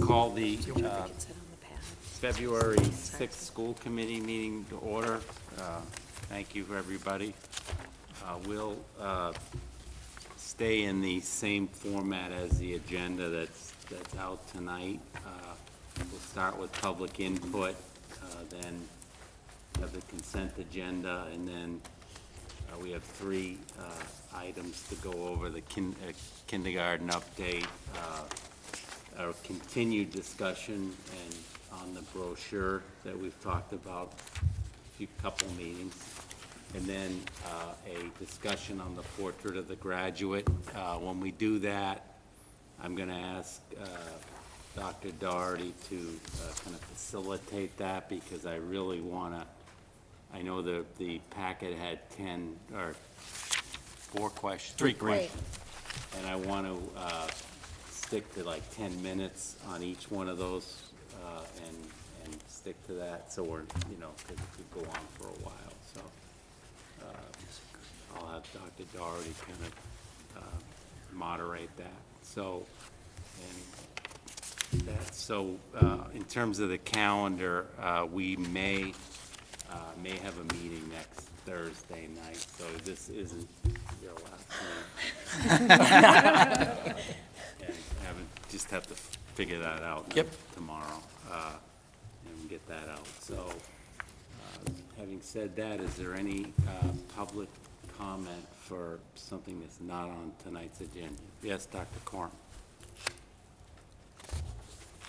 call the uh, February 6th school committee meeting to order. Uh, Thank you, for everybody. Uh, We'll uh, stay in the same format as the agenda that's, that's out tonight. Uh, We'll start with public input, uh, then have the consent agenda, and then uh, we have three uh, items to go over, the kin- uh, kindergarten update, uh, our continued discussion and on the brochure that we've talked about a few couple meetings, and then uh, a discussion on the portrait of the graduate. Uh, When we do that, I'm going to ask uh, Dr. Doherty to kind of facilitate that, because I really want to, I know the, the packet had 10, or four questions, three questions. And I want to stick to like 10 minutes on each one of those, uh, and, and stick to that, so we're, you know, because it could go on for a while, so. uh, I'll have Dr. Doherty kind of uh, moderate that, so, and that, so, uh, in terms of the calendar, uh, we may, uh, may have a meeting next Thursday night, so this isn't your last meeting. And haven't, just have to figure that out. Yep. Tomorrow, uh, and get that out. So, uh, having said that, is there any, uh, public comment for something that's not on tonight's agenda? Yes, Dr. Corn?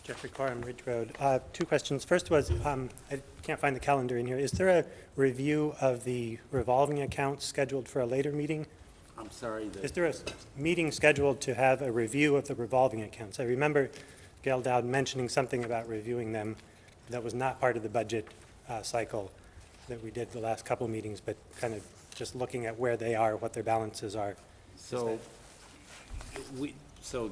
Jeffrey Corum, Ridge Road. Uh, Two questions. First was, um, I can't find the calendar in here. Is there a review of the revolving accounts scheduled for a later meeting? I'm sorry, Is there a meeting scheduled to have a review of the revolving accounts? I remember Gail Dowd mentioning something about reviewing them that was not part of the budget uh, cycle that we did the last couple meetings, but kind of just looking at where they are, what their balances are. so, we, so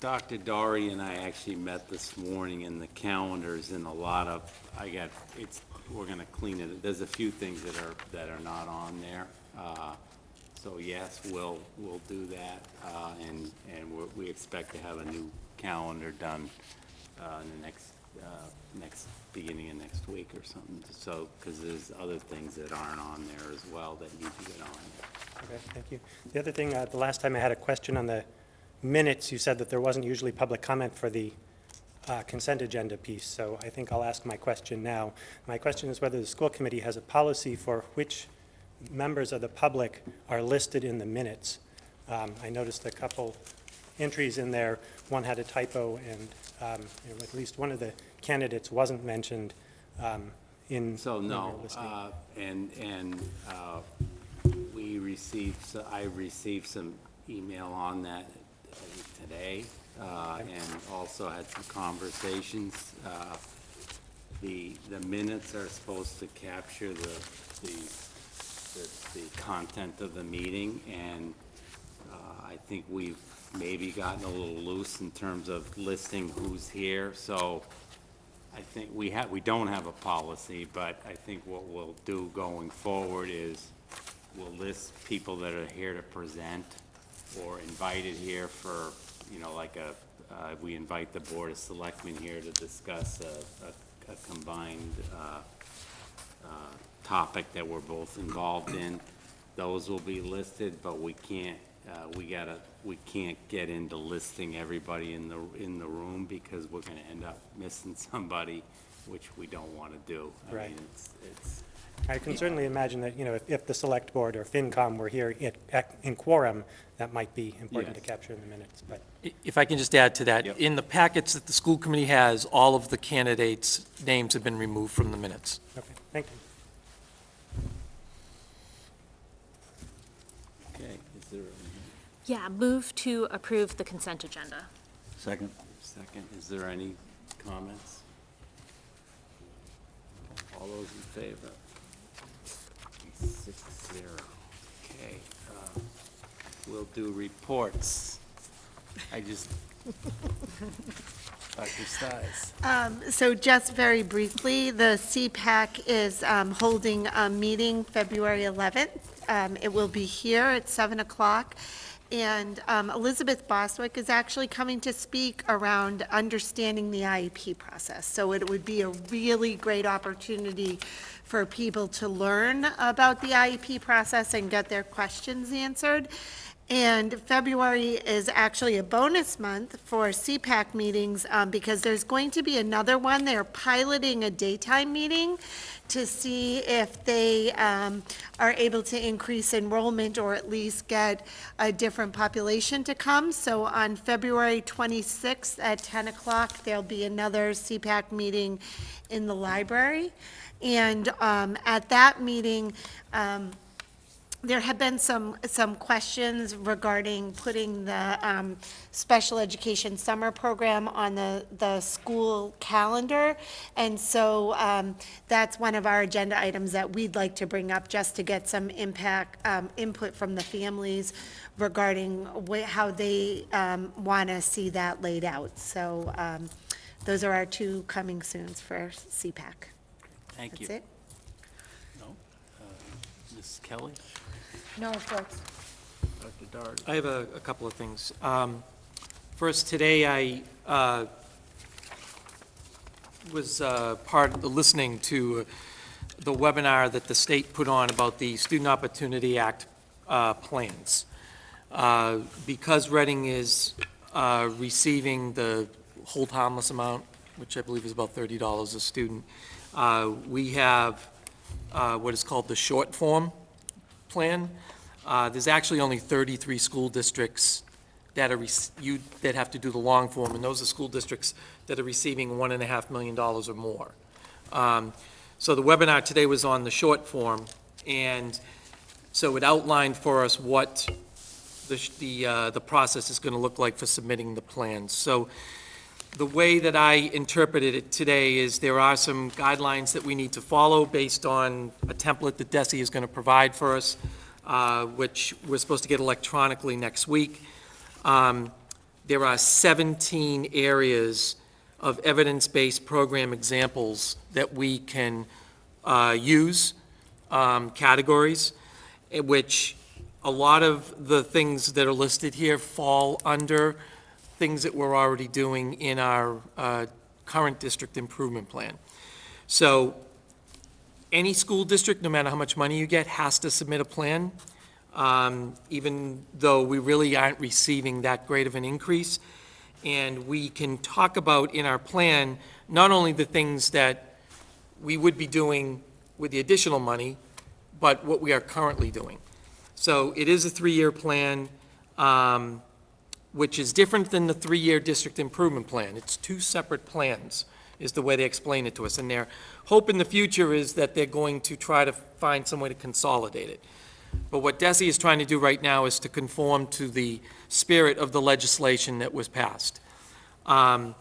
Dr. Doherty and I actually met this morning, and the calendars and a lot of, I got, it's, we're gonna clean it. There's a few things that are, that are not on there. Uh, So yes, we'll, we'll do that, uh, and, and we're- we expect to have a new calendar done uh, in the next, uh, next, beginning of next week or something, so, because there's other things that aren't on there as well that need to get on there. Okay, thank you. The other thing, uh, the last time I had a question on the minutes, you said that there wasn't usually public comment for the uh, consent agenda piece, so I think I'll ask my question now. My question is whether the school committee has a policy for which members of the public are listed in the minutes. Um, I noticed a couple entries in there. One had a typo, and um, you know, at least one of the candidates wasn't mentioned um, in. So, when we were no, uh, and, and uh, we received, so I received some email on that today, uh, and also had some conversations. Uh, The, the minutes are supposed to capture the, the, the- content of the meeting, and uh, I think we've maybe gotten a little loose in terms of listing who's here, so I think we have, we don't have a policy, but I think what we'll do going forward is we'll list people that are here to present or invited here for, you know, like a, uh, we invite the Board of Selectmen here to discuss a, a a combined, uh, uh, topic that we're both involved in. Those will be listed, but we can't, uh, we gotta, we can't get into listing everybody in the, in the room because we're gonna end up missing somebody, which we don't wanna do. I Right. mean, it's, it's, I can certainly imagine that, you know, if, if the select board or FinCom were here in- at- in quorum, that might be important to Yes. capture in the minutes, but, If I can just add to that, Yep. in the packets that the school committee has, all of the candidates' names have been removed from the minutes. okay, thank you. okay, is there a Yeah, move to approve the consent agenda. second? Second, is there any comments? All those in favor? Six zero. Okay, uh, we'll do reports. I just, Dr. Stiles. Um, So just very briefly, the CPAC is um, holding a meeting February 11th. Um, It will be here at 7 o'clock, And um, Elizabeth Bostwick is actually coming to speak around understanding the IEP process. So it would be a really great opportunity for people to learn about the IEP process and get their questions answered. And February is actually a bonus month for CPAC meetings um, because there's going to be another one. They're piloting a daytime meeting to see if they um, are able to increase enrollment or at least get a different population to come. So on February 26th at 10 o'clock, there'll be another CPAC meeting in the library. And um, at that meeting, um, there have been some, some questions regarding putting the um, special education summer program on the, the school calendar. And so um, that's one of our agenda items that we'd like to bring up, just to get some impact, um, input from the families regarding how they want to see that laid out. So um, those are our two coming soons for CPAC. Thank you. That's it. No? Ms. Kelly? No reports. Dr. Doherty? I have a, a couple of things. Um, First, today I uh, was uh, part of the listening to the webinar that the state put on about the Student Opportunity Act uh, plans. Uh, Because Reading is uh, receiving the hold harmless amount, which I believe is about $30 a student, uh, we have uh, what is called the short form plan. Uh, There's actually only 33 school districts that are, you, that have to do the long form, and those are school districts that are receiving one and a half million dollars or more. Um, So the webinar today was on the short form, and so it outlined for us what the, the, uh, the process is going to look like for submitting the plans. So the way that I interpreted it today is there are some guidelines that we need to follow based on a template that DESE is going to provide for us, uh, which we're supposed to get electronically next week. Um, There are 17 areas of evidence-based program examples that we can uh, use, um, categories, which a lot of the things that are listed here fall under things that we're already doing in our uh, current district improvement plan. So any school district, no matter how much money you get, has to submit a plan, um, even though we really aren't receiving that great of an increase. And we can talk about in our plan, not only the things that we would be doing with the additional money, but what we are currently doing. So it is a three-year plan. um, which is different than the three-year district improvement plan. It's two separate plans, is the way they explain it to us. And their hope in the future is that they're going to try to find some way to consolidate it. But what DESE is trying to do right now is to conform to the spirit of the legislation that was passed. Um,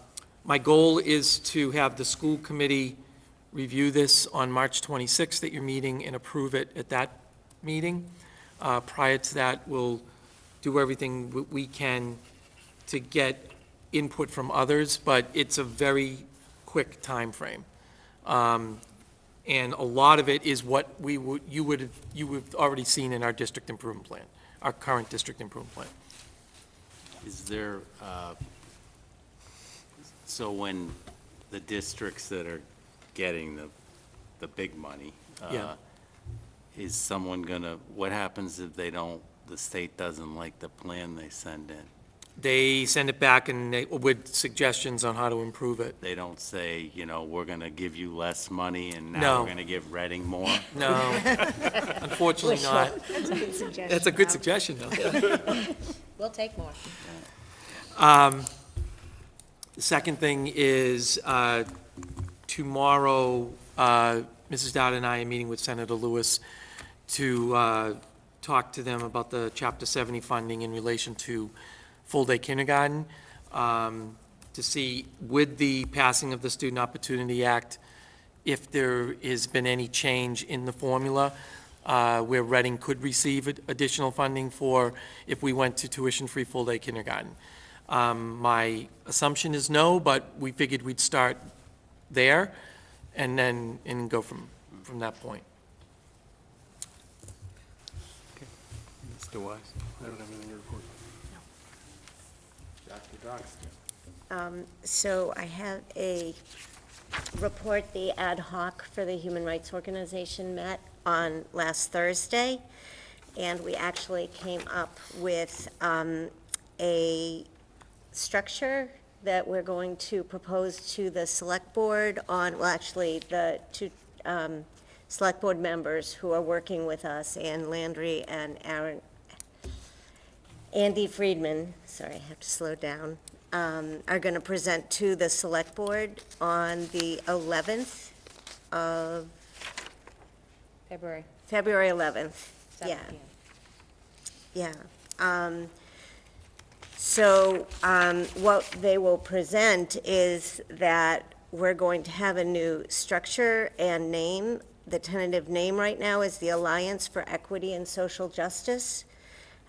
My goal is to have the school committee review this on March 26th at your meeting and approve it at that meeting. Uh, Prior to that, we'll do everything we can to get input from others, but it's a very quick timeframe. Um, And a lot of it is what we would, you would, have you would have already seen in our district improvement plan, our current district improvement plan. Is there, uh, so when the districts that are getting the, the big money, Yeah. uh, is someone gonna, what happens if they don't, the state doesn't like the plan they send in? They send it back and they, with suggestions on how to improve it. They don't say, you know, we're gonna give you less money and now No. we're gonna give Reading more? No, unfortunately not. That's a good suggestion. That's a good suggestion, though. We'll take more. Um, The second thing is, uh, tomorrow, uh, Mrs. Dowd and I are meeting with Senator Lewis to uh, talk to them about the Chapter 70 funding in relation to full-day kindergarten, um, to see, with the passing of the Student Opportunity Act, if there has been any change in the formula uh, where Reading could receive additional funding for if we went to tuition-free full-day kindergarten. Um, My assumption is no, but we figured we'd start there and then, and go from, from that point. Mr. Wise? I don't have anything to report. Dr. Doxton. Um, So I have a report, the ad hoc for the Human Rights Organization met on last Thursday, and we actually came up with um, a structure that we're going to propose to the Select Board on, well, actually, the two um, Select Board members who are working with us, Ann Landry and Aaron, Andy Friedman, sorry, I have to slow down, um, are going to present to the Select Board on the 11th of, February February 11th. Yeah, yeah. Um, So um, what they will present is that we're going to have a new structure and name. The tentative name right now is the Alliance for Equity and Social Justice.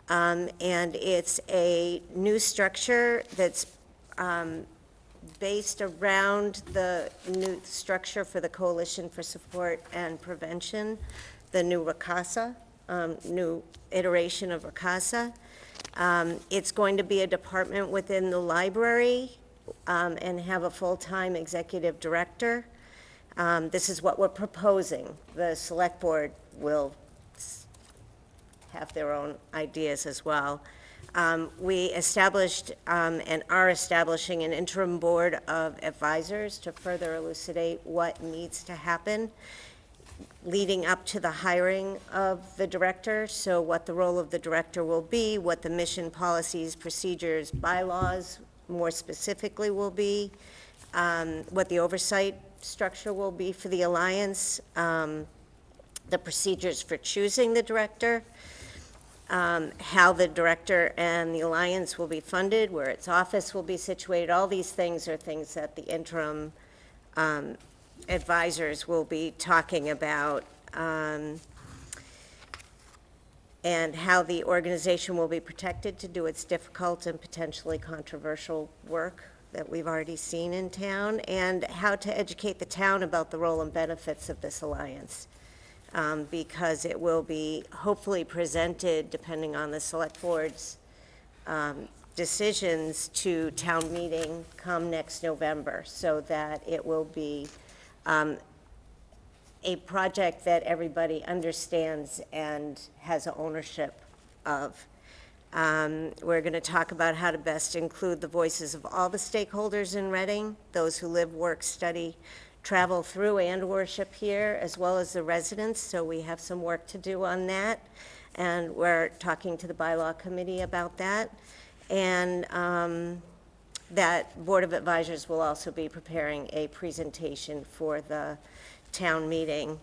Um, And it's a new structure that's um, based around the new structure for the Coalition for Support and Prevention, the new RCASA, um, new iteration of RCASA. Um, It's going to be a department within the library um, and have a full-time executive director. Um, This is what we're proposing. The Select Board will have their own ideas as well. Um, We established um, and are establishing an interim board of advisors to further elucidate what needs to happen leading up to the hiring of the director, so what the role of the director will be, what the mission, policies, procedures, bylaws more specifically will be, um, what the oversight structure will be for the alliance, um, the procedures for choosing the director, um, how the director and the alliance will be funded, where its office will be situated. All these things are things that the interim um, advisors will be talking about, um, and how the organization will be protected to do its difficult and potentially controversial work that we've already seen in town, and how to educate the town about the role and benefits of this alliance. Um, Because it will be hopefully presented, depending on the select board's um, decisions, to town meeting come next November, so that it will be um, a project that everybody understands and has ownership of. Um, We're going to talk about how to best include the voices of all the stakeholders in Reading, those who live, work, study, travel through and worship here, as well as the residents, so we have some work to do on that. And we're talking to the bylaw committee about that. And um, that Board of Advisors will also be preparing a presentation for the town meeting.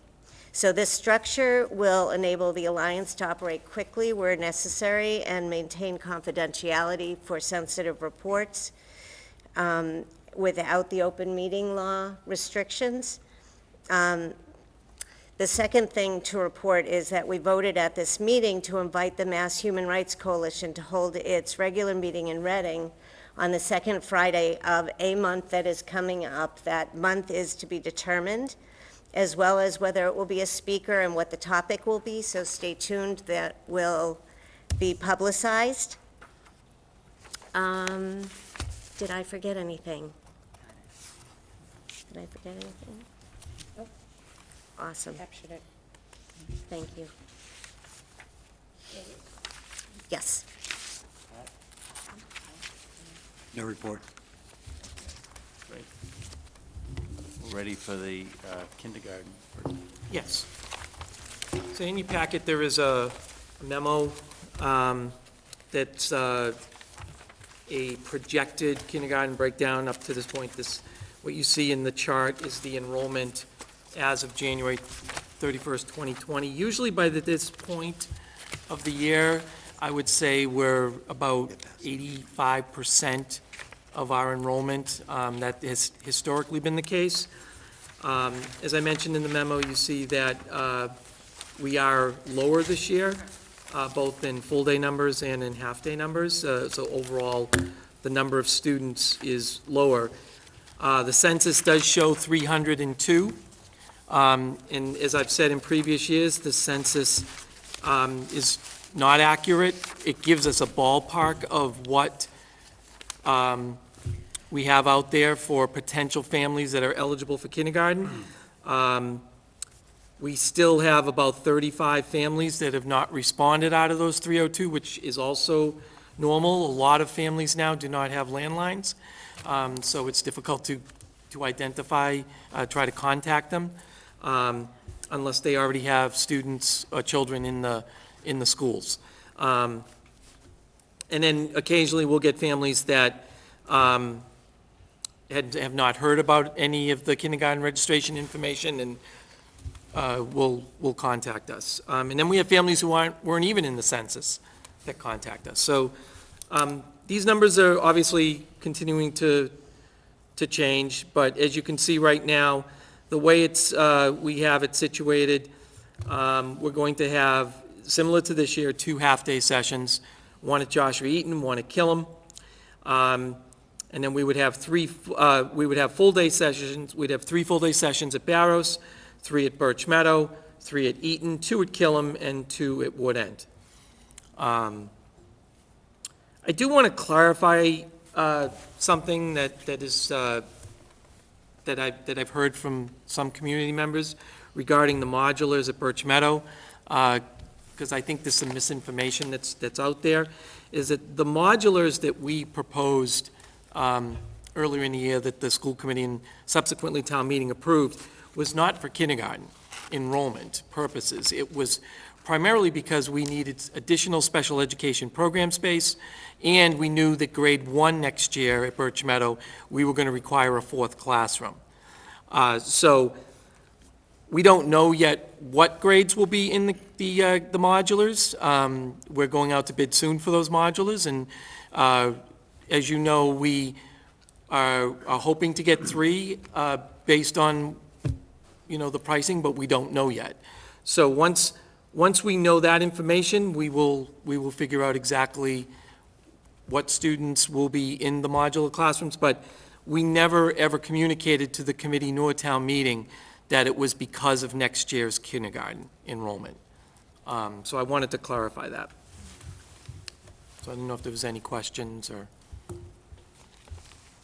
So this structure will enable the Alliance to operate quickly where necessary and maintain confidentiality for sensitive reports um, without the open meeting law restrictions. Um, The second thing to report is that we voted at this meeting to invite the Mass Human Rights Coalition to hold its regular meeting in Reading on the second Friday of a month that is coming up. That month is to be determined, as well as whether it will be a speaker and what the topic will be, so stay tuned, that will be publicized. Um, Did I forget anything? Did I forget anything? Nope. Awesome, Captured it. thank you. Yes. No report. Great. We're Ready for the uh, kindergarten. Yes. So in your packet, there is a memo um, that's uh, a projected kindergarten breakdown up to this point. This, what you see in the chart is the enrollment as of January 31st, 2020. Usually by the- this point of the year, I would say we're about 85% of our enrollment. Um, That has historically been the case. Um, As I mentioned in the memo, you see that uh, we are lower this year, uh, both in full-day numbers and in half-day numbers. Uh, So overall, the number of students is lower. Uh, The census does show 302. Um, And as I've said in previous years, the census um, is not accurate. It gives us a ballpark of what um, we have out there for potential families that are eligible for kindergarten. Um, We still have about 35 families that have not responded out of those 302, which is also normal. A lot of families now do not have landlines, um, so it's difficult to, to identify, uh, try to contact them, um, unless they already have students or children in the, in the schools. Um, And then occasionally, we'll get families that um, had, have not heard about any of the kindergarten registration information and uh, will, will contact us. Um, And then we have families who aren't, weren't even in the census that contact us. So um, these numbers are obviously continuing to, to change, but as you can see right now, the way it's, uh, we have it situated, um, we're going to have, similar to this year, two half-day sessions, one at Joshua Eaton, one at Killam. Um, And then we would have three, uh, we would have full-day sessions, we'd have three full-day sessions at Barrows, three at Birch Meadow, three at Eaton, two at Killam, and two at Wood End. Um, I do want to clarify uh, something that, that is, uh, that I, that I've heard from some community members regarding the modulars at Birch Meadow, because I think there's some misinformation that's, that's out there, is that the modulars that we proposed um, earlier in the year that the school committee and subsequently town meeting approved was not for kindergarten enrollment purposes. It was primarily because we needed additional special education program space, and we knew that grade one next year at Birch Meadow, we were going to require a fourth classroom. Uh, So we don't know yet what grades will be in the, the uh, the modulars. Um, We're going out to bid soon for those modulars, and uh, as you know, we are are hoping to get three uh, based on, you know, the pricing, but we don't know yet. So once, once we know that information, we will, we will figure out exactly what students will be in the modular classrooms, but we never, ever communicated to the committee nor town meeting that it was because of next year's kindergarten enrollment. Um, So I wanted to clarify that. So I don't know if there was any questions or...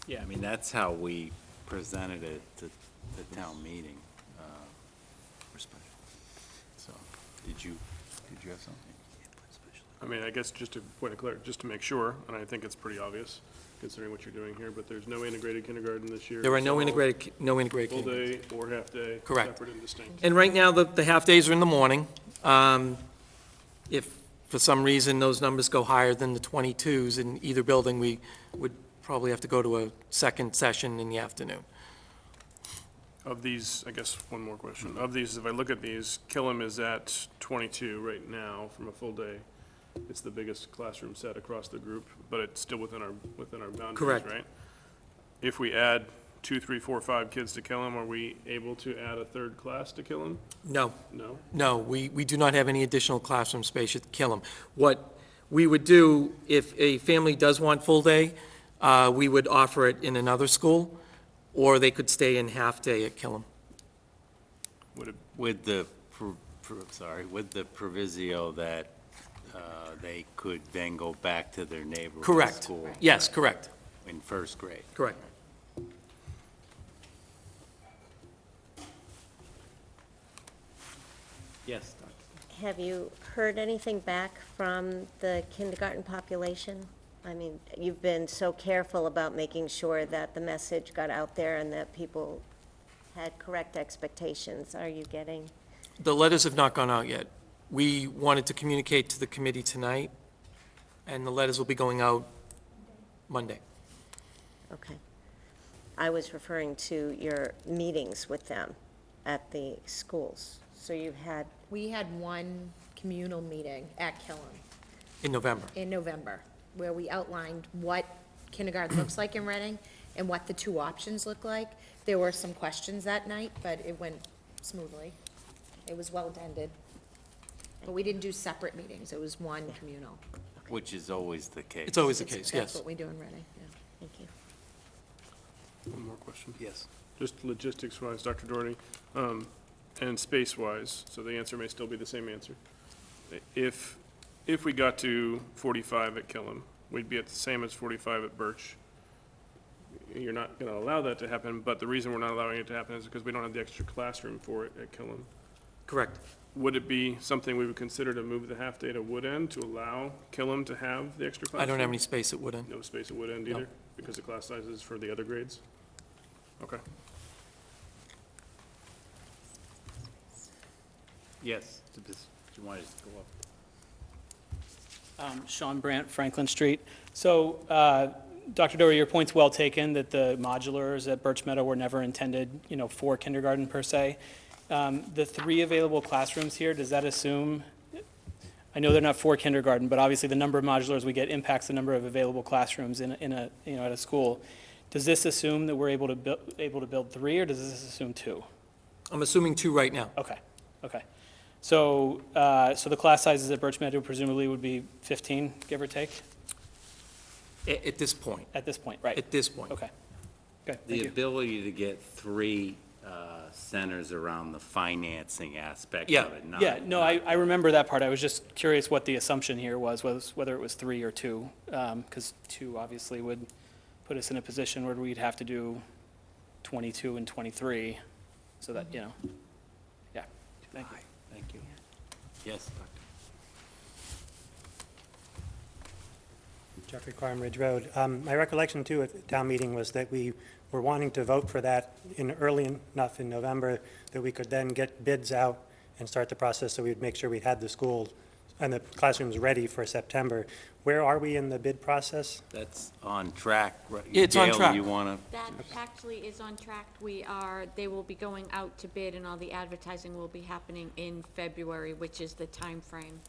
Yeah, I mean, that's how we presented it to the town meeting. uh, So, did you, did you have something? I mean, I guess just to point of clarity, just to make sure, and I think it's pretty obvious considering what you're doing here, but there's no integrated kindergarten this year. There are It's no all integrated, ki- no integrated Full kindergarten. day or half day. Correct. Separate and distinct. And right now, the, the half-days are in the morning. Um, If, for some reason, those numbers go higher than the 22s in either building, we would probably have to go to a second session in the afternoon. Of these, I guess, one more question. Of these, if I look at these, Killam is at 22 right now from a full day. It's the biggest classroom set across the group, but it's still within our, within our boundaries, Correct. right? If we add two, three, four, five kids to Killam, are we able to add a third class to Killam? No, No? no, we, we do not have any additional classroom space at Killam. What we would do, if a family does want full-day, uh, we would offer it in another school, or they could stay in half-day at Killam. Would it, With the, pro- pro- sorry, with the proviso that uh, they could then go back to their neighborhood Correct. school Yes, correct, in first grade. correct. Yes, Doctor. Have you heard anything back from the kindergarten population? I mean, you've been so careful about making sure that the message got out there and that people had correct expectations. Are you getting? The letters have not gone out yet. We wanted to communicate to the committee tonight, and the letters will be going out Monday. Okay. I was referring to your meetings with them at the schools. So you've had, We had one communal meeting at Killam In November. in November, where we outlined what kindergarten looks like in Reading and what the two options look like. There were some questions that night, but it went smoothly. It was well attended. But we didn't do separate meetings, it was one communal. Which is always the case. It's always the It's- case, That's yes. what we do in Reading, yeah. thank you. one more question? Yes. Just logistics-wise, Dr. Doherty, um, and space-wise, so the answer may still be the same answer. If if we got to forty-five at Killam, we'd be at the same as forty-five at Birch. You're not gonna allow that to happen, but the reason we're not allowing it to happen is because we don't have the extra classroom for it at Killam. Correct. Would it be something we would consider to move the half-day to Wood End to allow Killam to have the extra classroom? I don't have any space at Wood End. No space at Wood End No. either, because the class sizes for the other grades? Okay. Yes, do this- do you want to just go up? Um, Sean Brandt, Franklin Street. So, uh, Dr. Doherty, your point's well taken, that the modulars at Birch Meadow were never intended, you know, for kindergarten per se. Um, The three available classrooms here, does that assume, I know they're not for kindergarten, but obviously the number of modulars we get impacts the number of available classrooms in, a- in a, you know, at a school. Does this assume that we're able to build, able to build three, or does this assume two? I'm assuming two right now. Okay, okay. So, uh, so the class sizes at Birch Meadow presumably would be 15, give or take, A- At this point, at this point, right? at this point. Okay. Okay, The thank you. ability to get three uh, centers around the financing aspect Yeah. of it, not. Yeah, no, I, I remember that part. I was just curious what the assumption here was, was whether it was three or two. Because two obviously would put us in a position where we'd have to do 22 and 23, so that, you know, yeah, thank you. Thank you. Yes, Doctor. Jeffrey Corum Ridge Road. Um, My recollection too at the town meeting was that we were wanting to vote for that in early enough in November that we could then get bids out and start the process so we'd make sure we had the school and the classrooms ready for September. Where are we in the bid process? That's on track. right? Yeah, it's on Gail, track. you want to, That actually is on track. We are, they will be going out to bid and all the advertising will be happening in February, which is the time frame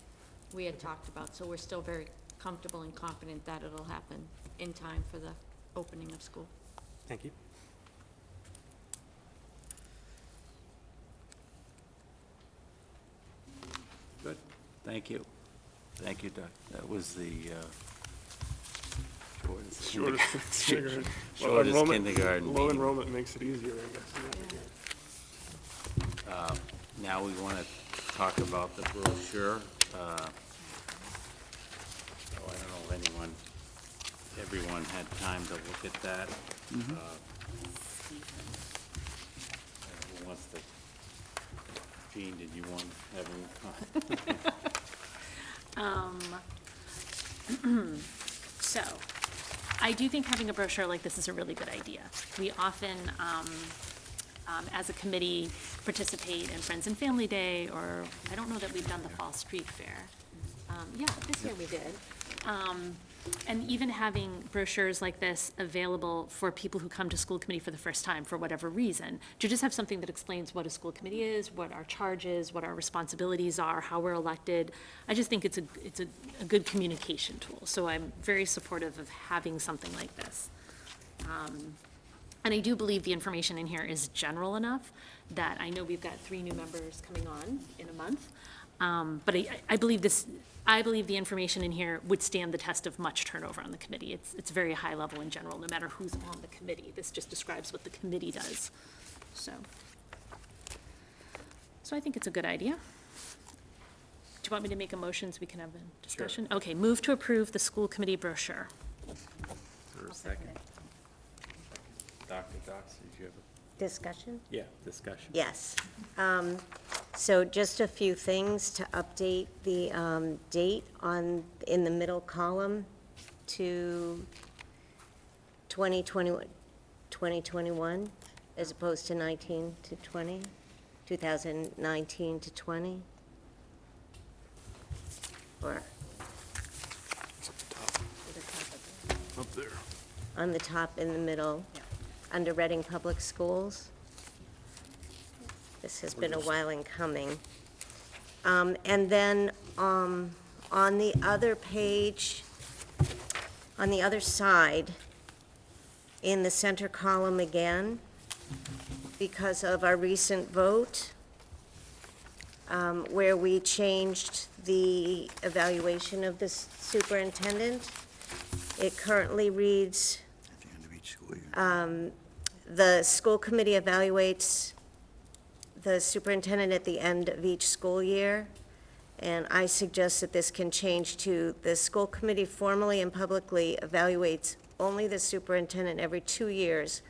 we had talked about. So we're still very comfortable and confident that it'll happen in time for the opening of school. Thank you. good, thank you. Thank you, Doc. That was the uh, shortest. Shortest kindergarten. Well, Shortest enrollment- kindergarten Low meeting. enrollment makes it easier, I guess. Now we want to talk about the brochure. uh, Oh, I don't know if anyone, everyone had time to look at that. Uh, Who wants to, Jean, did you want to have any comment? So, I do think having a brochure like this is a really good idea. We often, um, um, as a committee, participate in Friends and Family Day, or, I don't know that we've done the Fall Street Fair. Um, yeah, this year we did. And even having brochures like this available for people who come to school committee for the first time, for whatever reason, to just have something that explains what a school committee is, what our charge is, what our responsibilities are, how we're elected. I just think it's a, it's a, a good communication tool, so I'm very supportive of having something like this. Um, And I do believe the information in here is general enough that I know we've got three new members coming on in a month. Um, But I, I believe this, I believe the information in here would stand the test of much turnover on the committee. It's, it's very high level in general, no matter who's on the committee. This just describes what the committee does, so. So I think it's a good idea. Do you want me to make a motion so we can have a discussion? Okay, move to approve the school committee brochure. For a second? Dr. Dox, did you have a? Discussion? Yeah, discussion. Yes. Um, So just a few things to update the um, date on, in the middle column to 2021, 2021, as opposed to 19 to 20, 2019 to 20? Or Up there. on the top in the middle, under Reading Public Schools. This has been a while in coming. Um, And then um, on the other page, on the other side, in the center column again, because of our recent vote, um, where we changed the evaluation of the superintendent, it currently reads, At the school committee evaluates the superintendent at the end of each school year, And I suggest that this can change to, the school committee formally and publicly evaluates only the superintendent every two years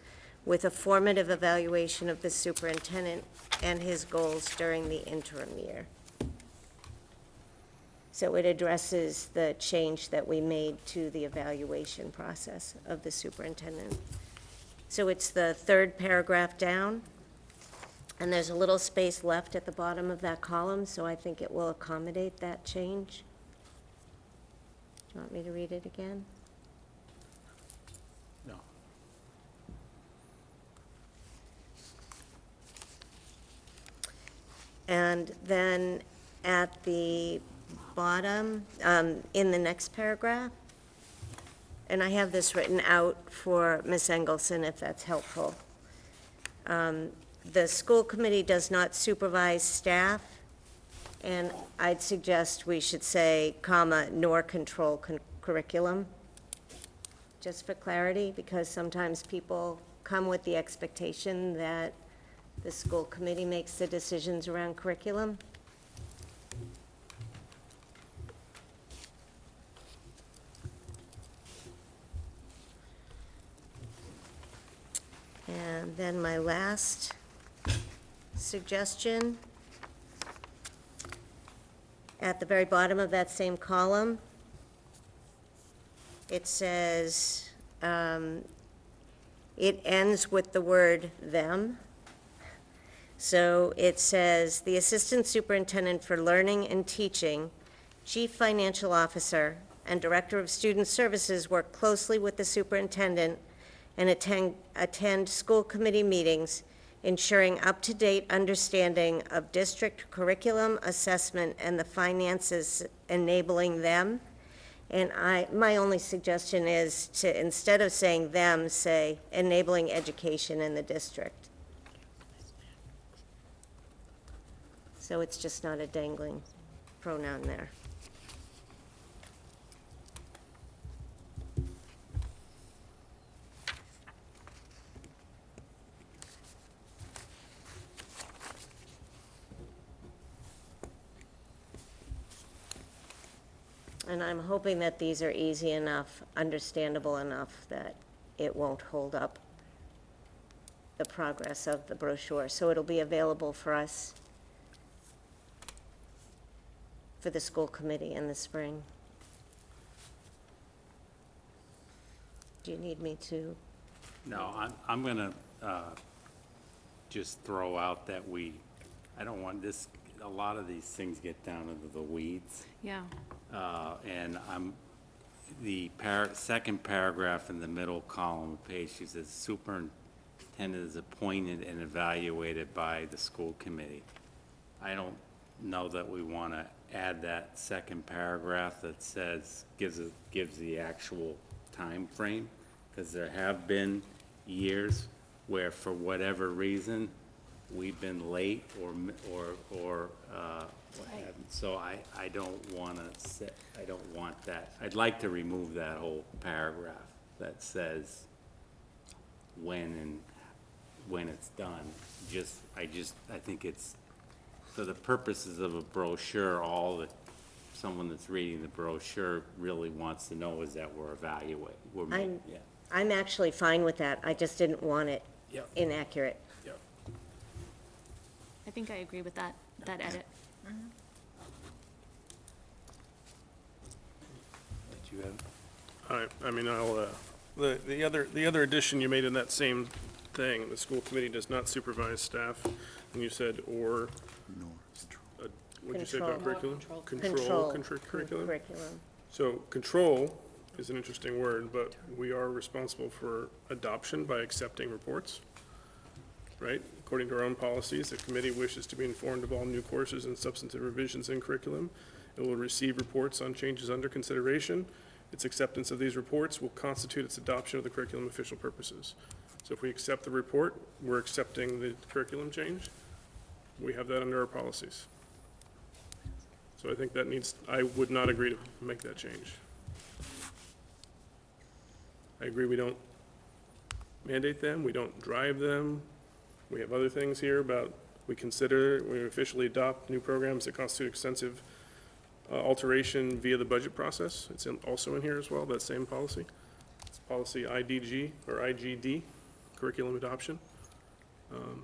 with a formative evaluation of the superintendent and his goals during the interim year. So it addresses the change that we made to the evaluation process of the superintendent. So it's the third paragraph down, and there's a little space left at the bottom of that column, so I think it will accommodate that change. Do you want me to read it again? No. And then at the bottom, um, in the next paragraph, and I have this written out for Ms. Engelson, if that's helpful. Um, The school committee does not supervise staff, and I'd suggest we should say, comma, nor control con- curriculum, just for clarity, because sometimes people come with the expectation that the school committee makes the decisions around curriculum. And then my last suggestion, at the very bottom of that same column, it says, um, it ends with the word "them." So it says, "The Assistant Superintendent for Learning and Teaching, Chief Financial Officer, and Director of Student Services work closely with the superintendent and attend, attend school committee meetings, ensuring up-to-date understanding of district curriculum assessment and the finances enabling them." And I, my only suggestion is to, instead of saying "them," say enabling education in the district. So it's just not a dangling pronoun there. And I'm hoping that these are easy enough, understandable enough, that it won't hold up the progress of the brochure. So it'll be available for us for the school committee in the spring. Do you need me to? No, I'm, I'm gonna, uh, just throw out that we, I don't want this, a lot of these things get down into the weeds. Yeah. Uh, and I'm, the par, second paragraph in the middle column of page, she says superintendent is appointed and evaluated by the school committee. I don't know that we want to add that second paragraph that says, gives, it gives the actual time frame, because there have been years where for whatever reason, we've been late or, or, or, uh, what have you. So I, I don't want to set, I don't want that. I'd like to remove that whole paragraph that says when and, when it's done. Just, I just, I think it's, for the purposes of a brochure, all that someone that's reading the brochure really wants to know is that we're evaluating, we're, ma- I'm- yeah. I'm actually fine with that. I just didn't want it Yep. inaccurate. Yep. I think I agree with that, that edit. Did you have? All right, I mean, I'll, uh, the, the other, the other addition you made in that same thing, the school committee does not supervise staff, and you said, or, Nor control. uh, what'd you say about Control. curriculum? Control. contr- Curriculum? Curriculum. So control is an interesting word, but we are responsible for adoption by accepting reports, right? According to our own policies, the committee wishes to be informed of all new courses and substantive revisions in curriculum. It will receive reports on changes under consideration. Its acceptance of these reports will constitute its adoption of the curriculum official purposes. So if we accept the report, we're accepting the curriculum change. We have that under our policies. So I think that needs, I would not agree to make that change. I agree, we don't mandate them, we don't drive them. We have other things here about, we consider, we officially adopt new programs that constitute extensive uh, alteration via the budget process. It's in- also in here as well, that same policy. It's policy IDG or IGD, curriculum adoption. Um,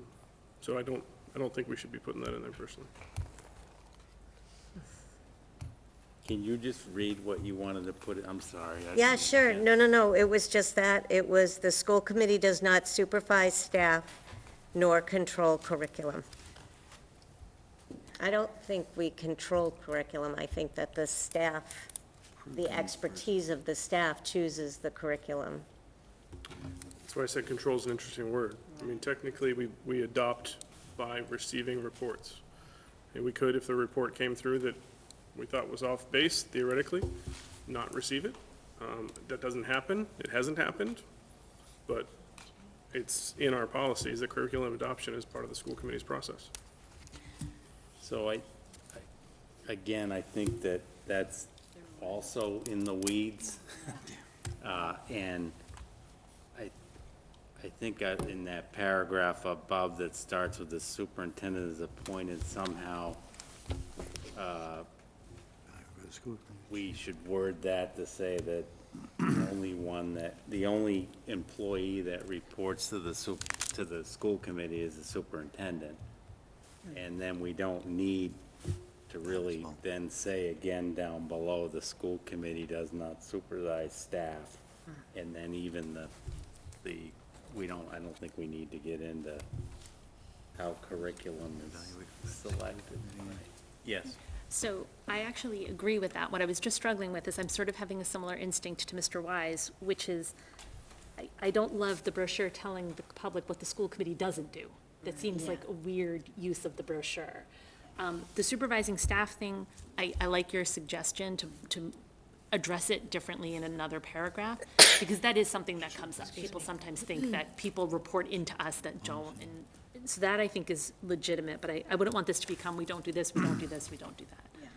So I don't, I don't think we should be putting that in there personally. Can you just read what you wanted to put, I'm sorry. I- Yeah, sure. No, no, no, it was just that. It was, the school committee does not supervise staff nor control curriculum. I don't think we control curriculum. I think that the staff, the expertise of the staff chooses the curriculum. That's why I said control is an interesting word. I mean, technically, we, we adopt by receiving reports. And we could, if the report came through that we thought was off base theoretically, not receive it. Um, That doesn't happen. It hasn't happened. But it's in our policies that curriculum adoption is part of the school committee's process. So I, I- again, I think that that's also in the weeds. Uh, And I, I think I- in that paragraph above that starts with the superintendent is appointed somehow, uh, For the school committee. we should word that to say that the only one that, the only employee that reports to the sup, to the school committee is the superintendent. And then we don't need to really then say again down below, the school committee does not supervise staff. And then even the, the, we don't, I don't think we need to get into how curriculum is selected. Yes. So I actually agree with that. What I was just struggling with is I'm sort of having a similar instinct to Mr. Wise, which is, I, I don't love the brochure telling the public what the school committee doesn't do. That seems like a weird use of the brochure. Um, the supervising staff thing, I, I like your suggestion to, to address it differently in another paragraph, because that is something that comes up. People sometimes think that people report into us that don't, and so that I think is legitimate, but I, I wouldn't want this to become, we don't do this, we don't do this, we don't do that.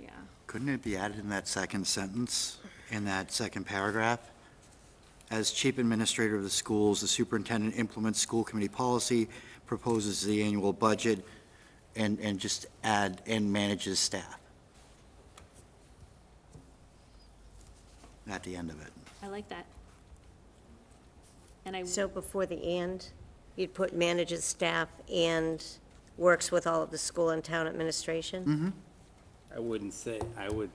Yeah. Couldn't it be added in that second sentence, in that second paragraph? As chief administrator of the schools, the superintendent implements school committee policy, proposes the annual budget, and, and just add, and manages staff. At the end of it. I like that. And I, So before the "and," you'd put manages staff and works with all of the school and town administration? Mm-hmm. I wouldn't say, I would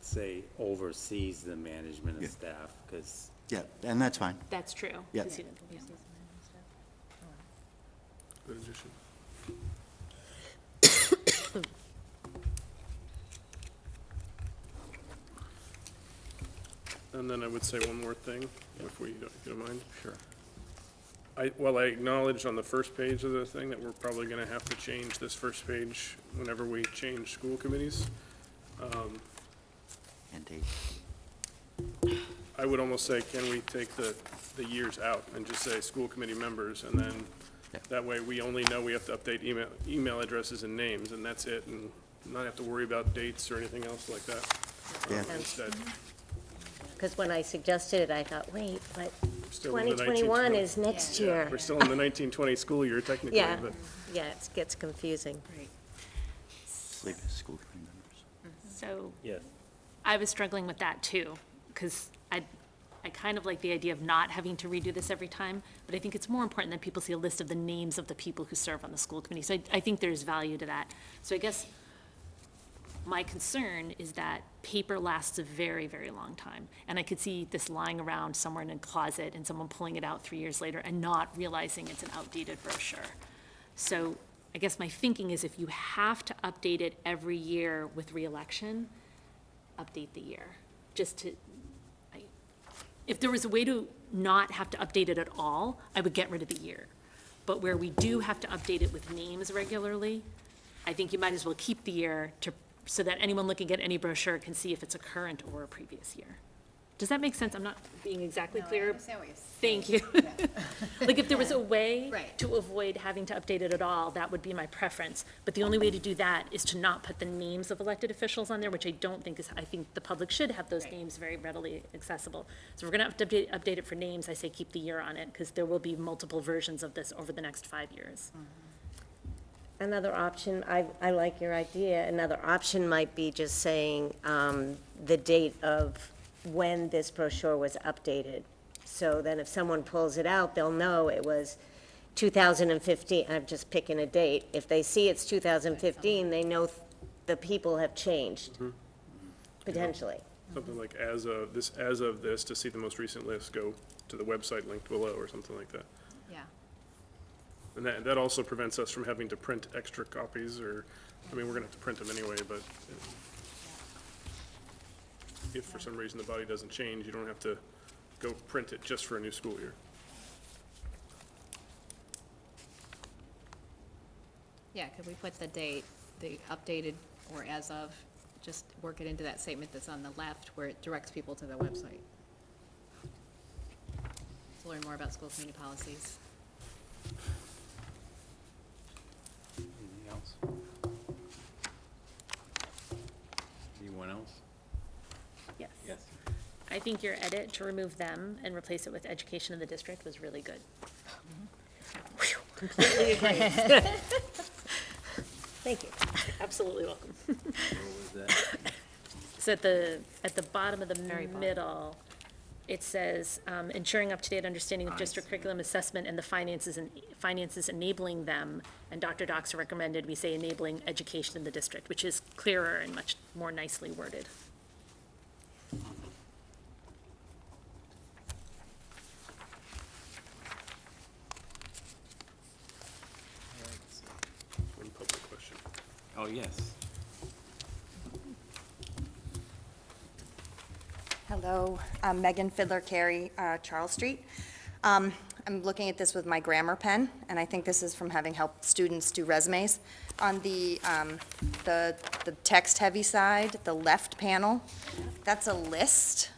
say oversees the management of staff, because Yeah, and that's fine. that's true. Yeah. 'cause yeah. Good addition. And then I would say one more thing, if we, don't- if you don't mind. Sure. I, well, I acknowledged on the first page of the thing that we're probably gonna have to change this first page whenever we change school committees. And date. I would almost say, can we take the, the years out and just say school committee members, and then Yeah. that way we only know we have to update email, email addresses and names, and that's it, and not have to worry about dates or anything else like that. um, Yeah. Instead, Because when I suggested it, I thought, wait, but still in the 2021 1920 is next Yeah, year. We're still in the nineteen twenty school year technically, Yeah, but yeah, it gets confusing. Leave it as school committee members. Mm-hmm. So yes. I was struggling with that too, because I, I kind of like the idea of not having to redo this every time, but I think it's more important that people see a list of the names of the people who serve on the school committee. So I, I think there's value to that. So I guess my concern is that paper lasts a very, very long time. And I could see this lying around somewhere in a closet and someone pulling it out three years later and not realizing it's an outdated brochure. So I guess my thinking is if you have to update it every year with reelection, update the year, just to, I- if there was a way to not have to update it at all, I would get rid of the year. But where we do have to update it with names regularly, I think you might as well keep the year to, so that anyone looking at any brochure can see if it's a current or a previous year. Does that make sense? I'm not being exactly clear. Thank you. Like, if there was a way Right. to avoid having to update it at all, that would be my preference. But the only way to do that is to not put the names of elected officials on there, which I don't think is, I think the public should have those names very readily accessible. So we're gonna have to update, update it for names, I say keep the year on it, because there will be multiple versions of this over the next five years. Another option, I, I like your idea, another option might be just saying, um, the date of when this brochure was updated. So then if someone pulls it out, they'll know it was two thousand and fifteen, I'm just picking a date. If they see it's two thousand fifteen, they know th- the people have changed, potentially. Something like as of, this, as of this, to see the most recent list, go to the website linked below or something like that. And that, that also prevents us from having to print extra copies or, I mean, we're gonna have to print them anyway, but if for some reason the body doesn't change, you don't have to go print it just for a new school year. Yeah, could we put the date, the updated or as of, just work it into that statement that's on the left where it directs people to the website? To learn more about school community policies. Anything else? Anyone else? Yes. Yes. I think your edit to remove them and replace it with education in the district was really good. Completely agree. Thank you. Absolutely welcome. What was that? So at the, at the bottom of the middle, it says, um, ensuring up-to-date understanding of district curriculum assessment and the finances and, finances enabling them. And Dr. Docs recommended we say enabling education in the district, which is clearer and much more nicely worded. One public question. Oh, yes. Hello, I'm Megan Fiddler Carey, uh, Charles Street. Um, I'm looking at this with my grammar pen, and I think this is from having helped students do resumes. On the, um, the, the text-heavy side, the left panel, that's a list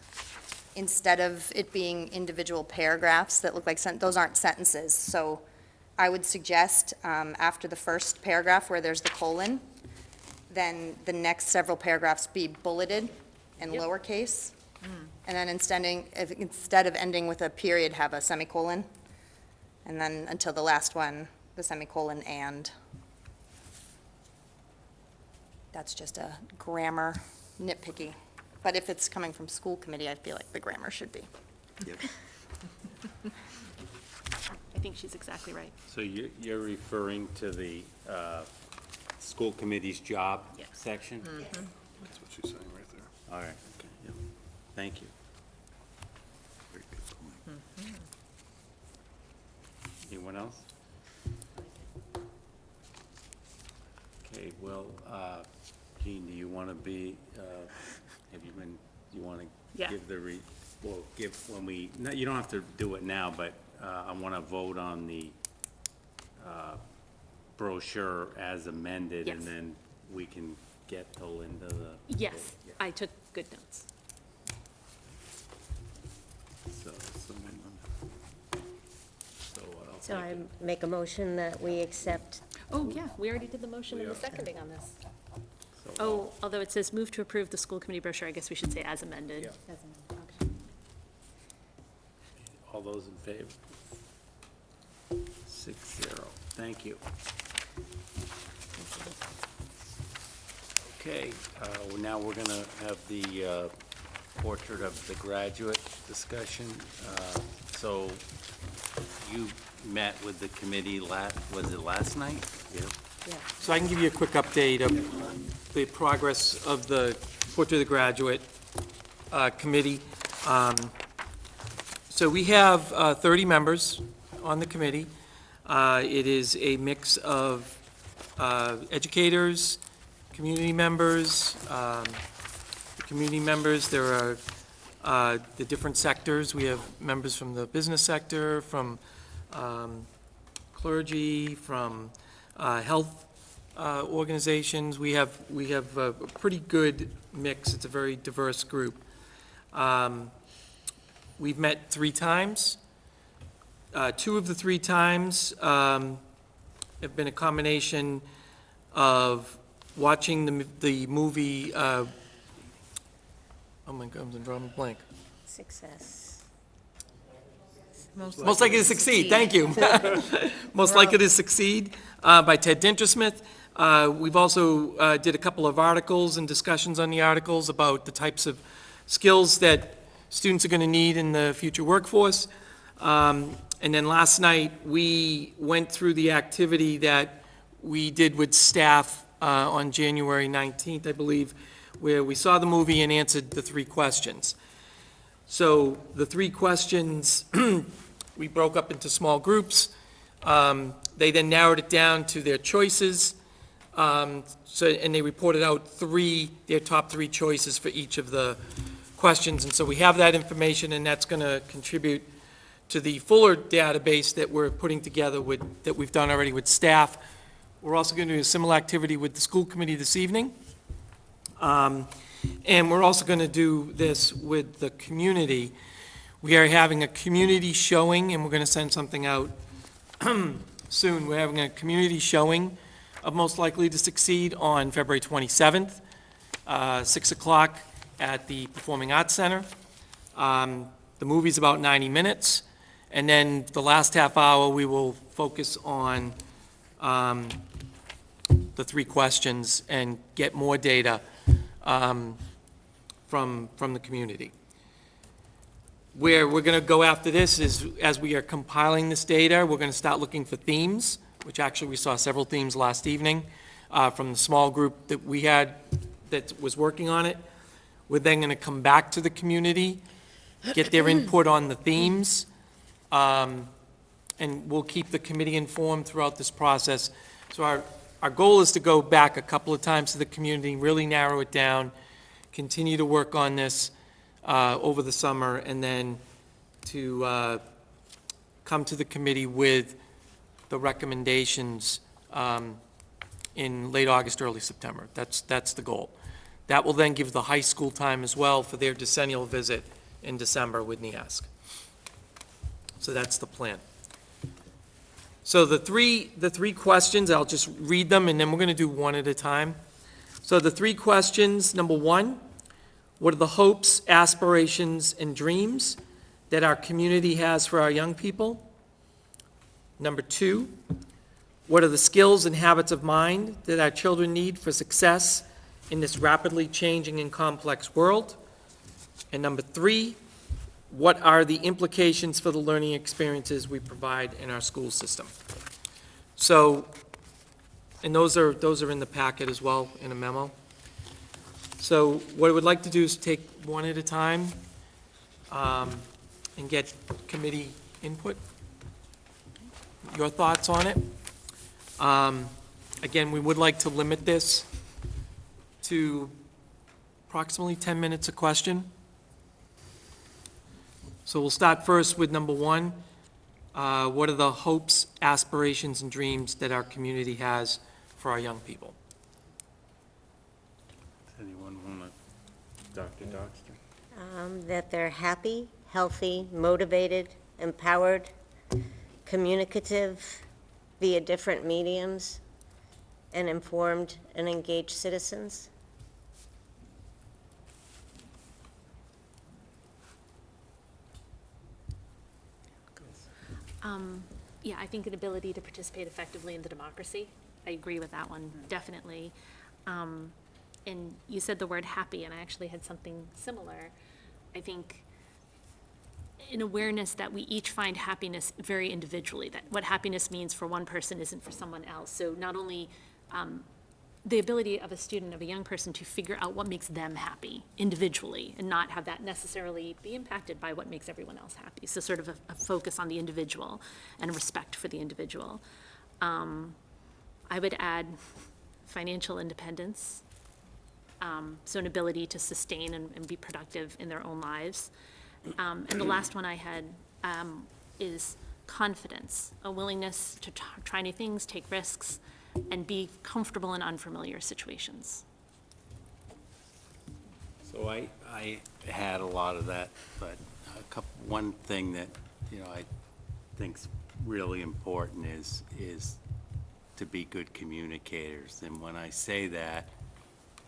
instead of it being individual paragraphs that look like, those aren't sentences. So I would suggest, um, after the first paragraph where there's the colon, then the next several paragraphs be bulleted and Yep. lowercase. And then instead, if, instead of ending with a period, have a semicolon. And then until the last one, the semicolon and. That's just a grammar nitpicky. But if it's coming from school committee, I feel like the grammar should be. Yep. I think she's exactly right. So you, you're referring to the, uh, school committee's job Yes. section? That's what she's saying right there. All right, Yep. Thank you. Very good point. Anyone else? Okay, well, uh, Jean, do you want to be, uh, have you been, you want to Yeah. give the, re? well, give, when we, no, you don't have to do it now, but uh, I want to vote on the uh, brochure as amended, and Yes. then we can get to Linda the. Yes, I took good notes. So, someone, so I'll So take I it. make a motion that we accept Oh, yeah, we already did the motion and the seconding on this. So Oh, although it says move to approve the school committee brochure, I guess we should say as amended. Yeah. As an option. All those in favor? Six zero. Thank you. Okay, uh, well, now we're going to have the uh, portrait of the graduate discussion. Uh, So you met with the committee la, was it last night? Yeah. So I can give you a quick update of the progress of the Portrait of the Graduate uh, Committee. Um, So we have uh, 30 members on the committee. Uh, It is a mix of uh, educators, community members, um, community members, there are uh, the different sectors. We have members from the business sector, from um, clergy, from uh, health uh, organizations. We have, we have a pretty good mix. It's a very diverse group. Um, We've met three times. Uh, Two of the three times um, have been a combination of watching the the movie, uh, oh my God, I'm drawing a blank. success. Most likely to succeed, thank you. Most likely to succeed uh, by Ted Dintersmith. Uh, We've also uh, did a couple of articles and discussions on the articles about the types of skills that students are going to need in the future workforce. Um, And then last night, we went through the activity that we did with staff uh, on January 19th, I believe, where we saw the movie and answered the three questions. So the three questions, we broke up into small groups. Um, They then narrowed it down to their choices. Um, So, and they reported out three, their top three choices for each of the questions. And so we have that information, and that's going to contribute to the fuller database that we're putting together with, that we've done already with staff. We're also going to do a similar activity with the school committee this evening. Um, And we're also going to do this with the community. We are having a community showing, and we're going to send something out soon. We're having a community showing of Most Likely to Succeed on February 27th, uh, 6 o'clock at the Performing Arts Center. Um, The movie's about 90 minutes, and then the last half hour, we will focus on um, the three questions and get more data um, from, from the community. Where we're going to go after this is, as we are compiling this data, we're going to start looking for themes, which actually we saw several themes last evening uh, from the small group that we had that was working on it. We're then going to come back to the community, get their input on the themes, um, and we'll keep the committee informed throughout this process. So our, our goal is to go back a couple of times to the community, really narrow it down, continue to work on this uh, over the summer, and then to uh, come to the committee with the recommendations um, in late August, early September. That's, that's the goal. That will then give the high school time as well for their decennial visit in December with NEASC. So that's the plan. So the three, the three questions, I'll just read them, and then we're going to do one at a time. So the three questions, number one, what are the hopes, aspirations, and dreams that our community has for our young people? Number two, what are the skills and habits of mind that our children need for success in this rapidly changing and complex world? And number three, what are the implications for the learning experiences we provide in our school system? So, and those are, those are in the packet as well, in a memo. So what I would like to do is take one at a time um, and get committee input, your thoughts on it. Um, Again, we would like to limit this to approximately 10 minutes a question. So we'll start first with number one. Uh, What are the hopes, aspirations, and dreams that our community has for our young people? Does anyone want to, Dr. Doxter? Um, That they're happy, healthy, motivated, empowered, communicative via different mediums, and informed and engaged citizens. Um, yeah, I think an ability to participate effectively in the democracy. I agree with that one, definitely. Um, and you said the word happy, and I actually had something similar. I think an awareness that we each find happiness very individually, that what happiness means for one person isn't for someone else. So not only um, the ability of a student, of a young person, to figure out what makes them happy individually and not have that necessarily be impacted by what makes everyone else happy. So sort of a, a focus on the individual and respect for the individual. Um, I would add financial independence, um, so an ability to sustain and, and be productive in their own lives. Um, and the last one I had um, is confidence, a willingness to try new things, take risks, and be comfortable in unfamiliar situations. So I, I had a lot of that, but a couple, one thing that, you know, I think's really important is, is to be good communicators. And when I say that,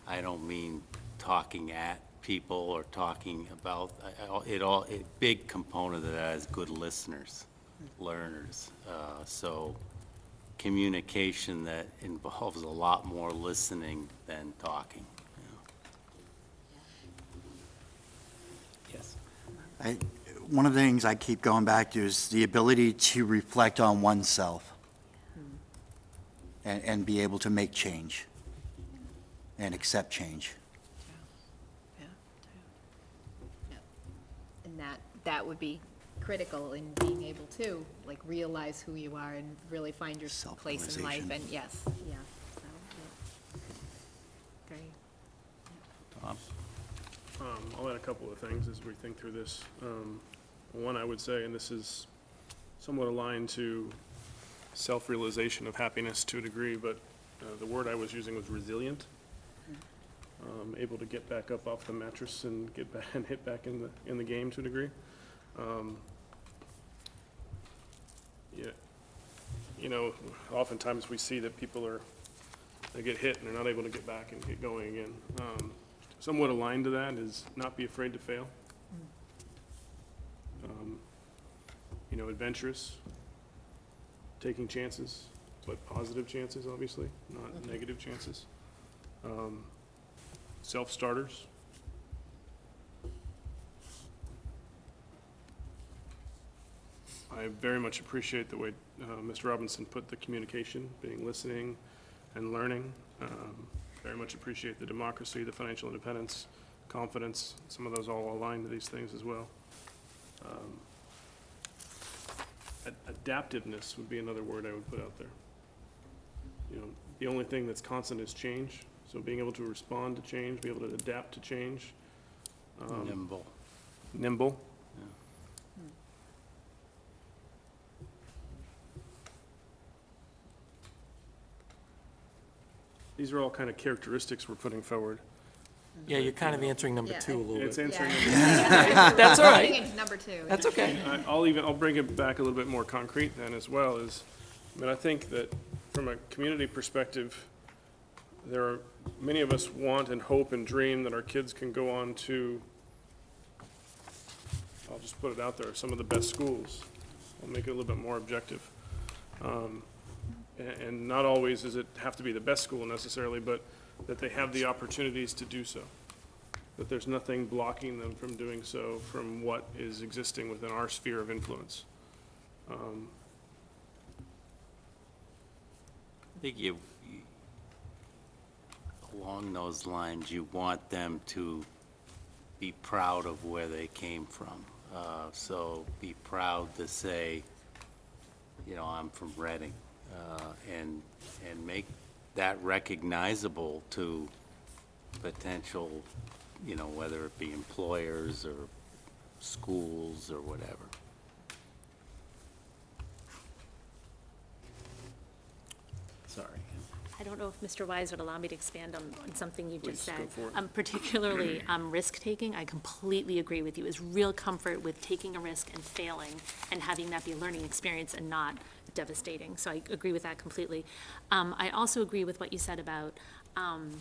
I don't mean talking at people or talking about, it all, a big component of that is good listeners, learners. Uh, So communication that involves a lot more listening than talking. you know. Yes. I, one of the things I keep going back to is the ability to reflect on oneself and, and be able to make change and accept change. Yeah. Yeah. Yeah. And that, that would be critical in being able to, like, realize who you are and really find your place in life, Self-realization. and yes, yeah, so, yeah. Great. Tom? Um, I'll add a couple of things as we think through this. Um, one, I would say, and this is somewhat aligned to self-realization of happiness to a degree, but uh, the word I was using was resilient. Um, able to get back up off the mattress and get back and hit back in the in the game to a degree. Um, yeah, you know, oftentimes we see that people are they get hit and they're not able to get back and get going again. Um, somewhat aligned to that is not be afraid to fail. Um, You know, adventurous, taking chances, but positive chances, obviously, not negative chances. Um, Self-starters. I very much appreciate the way uh, Mr. Robinson put the communication, being listening and learning. Um, Very much appreciate the democracy, the financial independence, confidence, some of those all align to these things as well. Um, ad- Adaptiveness would be another word I would put out there. You know, the only thing that's constant is change, so being able to respond to change, be able to adapt to change. um, Nimble. Nimble. These are all kind of characteristics we're putting forward. Yeah, you're kind of answering number Yeah, two a little It's bit. answering, That's all Getting right. into number two. That's okay. I- I'll even, I'll bring it back a little bit more concrete then as well is, I mean, I think that from a community perspective, there are, many of us want and hope and dream that our kids can go on to, I'll just put it out there, some of the best schools. I'll make it a little bit more objective. Um, And not always does it have to be the best school necessarily, but that they have the opportunities to do so. That there's nothing blocking them from doing so from what is existing within our sphere of influence. Um, I think you, you- along those lines, you want them to be proud of where they came from. Uh, So be proud to say, you know, I'm from Reading, uh, and, and make that recognizable to potential, you know, whether it be employers or schools or whatever. Sorry. I don't know if Mr. Wise would allow me to expand on, on something you just Please, go said. Um, particularly, um, risk-taking, I completely agree with you, is real comfort with taking a risk and failing and having that be a learning experience and not devastating. So I agree with that completely. Um, I also agree with what you said about, um,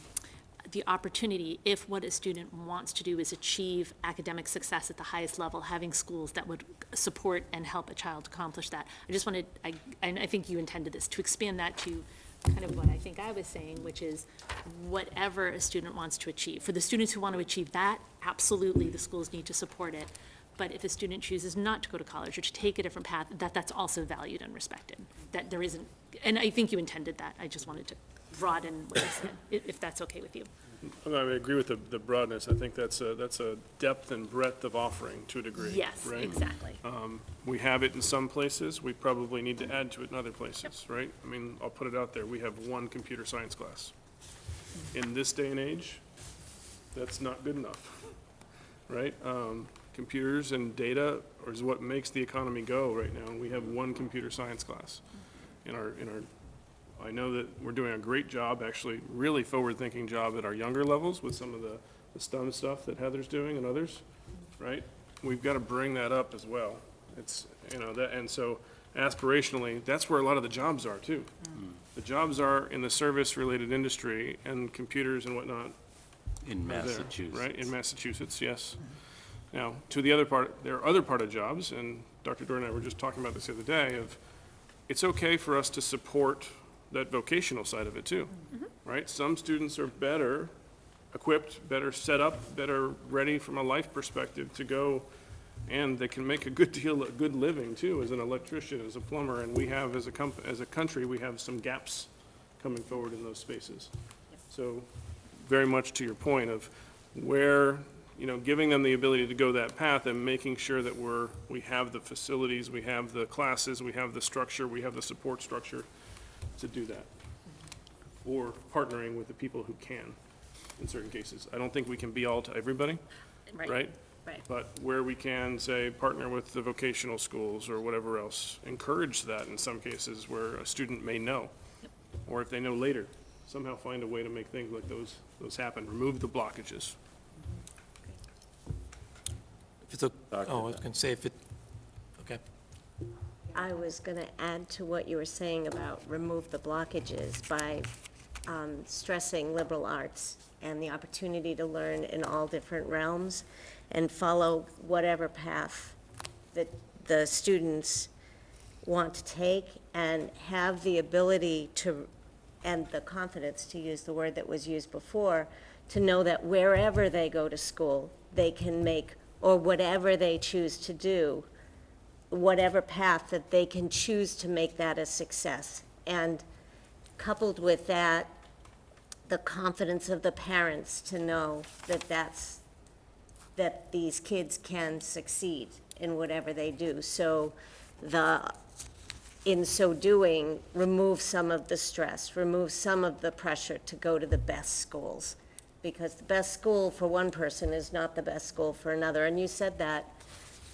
the opportunity, if what a student wants to do is achieve academic success at the highest level, having schools that would support and help a child accomplish that. I just wanted, I, and I think you intended this, to expand that to kind of what I think I was saying, which is whatever a student wants to achieve. For the students who want to achieve that, absolutely, the schools need to support it. But if a student chooses not to go to college or to take a different path, that that's also valued and respected. That there isn't, and I think you intended that. I just wanted to broaden what you said, if that's okay with you. I mean, I agree with the, the broadness. I think that's a, that's a depth and breadth of offering to a degree. Yes, right? exactly. Um, We have it in some places, we probably need to add to it in other places, right? I mean, I'll put it out there, we have one computer science class. In this day and age, that's not good enough, right? Um, Computers and data is what makes the economy go right now, we have one computer science class in our, in our, I know that we're doing a great job, actually, really forward-thinking job at our younger levels with some of the, the STEM stuff that Heather's doing and others, right? We've got to bring that up as well. It's, you know, that, and so aspirationally, that's where a lot of the jobs are too. Mm. The jobs are in the service-related industry and computers and whatnot In are there, Massachusetts. Right, in Massachusetts, yes. Now, to the other part, there are other part of jobs, and Dr. Dorr and I were just talking about this the other day, of, it's okay for us to support that vocational side of it too, right? Some students are better equipped, better set up, better ready from a life perspective to go, and they can make a good deal, a good living too, as an electrician, as a plumber, and we have, as a comp, as a country, we have some gaps coming forward in those spaces. So, very much to your point of where, you know, giving them the ability to go that path and making sure that we're, we have the facilities, we have the classes, we have the structure, we have the support structure to do that. Or partnering with the people who can in certain cases. I don't think we can be all to everybody, right? Right. But where we can, say, partner with the vocational schools or whatever else, encourage that in some cases where a student may know. Or if they know later, somehow find a way to make things like those, those happen, remove the blockages. If it's a, oh, I was gonna say if it, okay. I was going to add to what you were saying about remove the blockages by um, stressing liberal arts and the opportunity to learn in all different realms and follow whatever path that the students want to take and have the ability to, and the confidence, to use the word that was used before, to know that wherever they go to school, they can make, or whatever they choose to do, whatever path that they can choose to make that a success. And coupled with that, the confidence of the parents to know that that's, that these kids can succeed in whatever they do. So the, in so doing, remove some of the stress, remove some of the pressure to go to the best schools. Because the best school for one person is not the best school for another. And you said that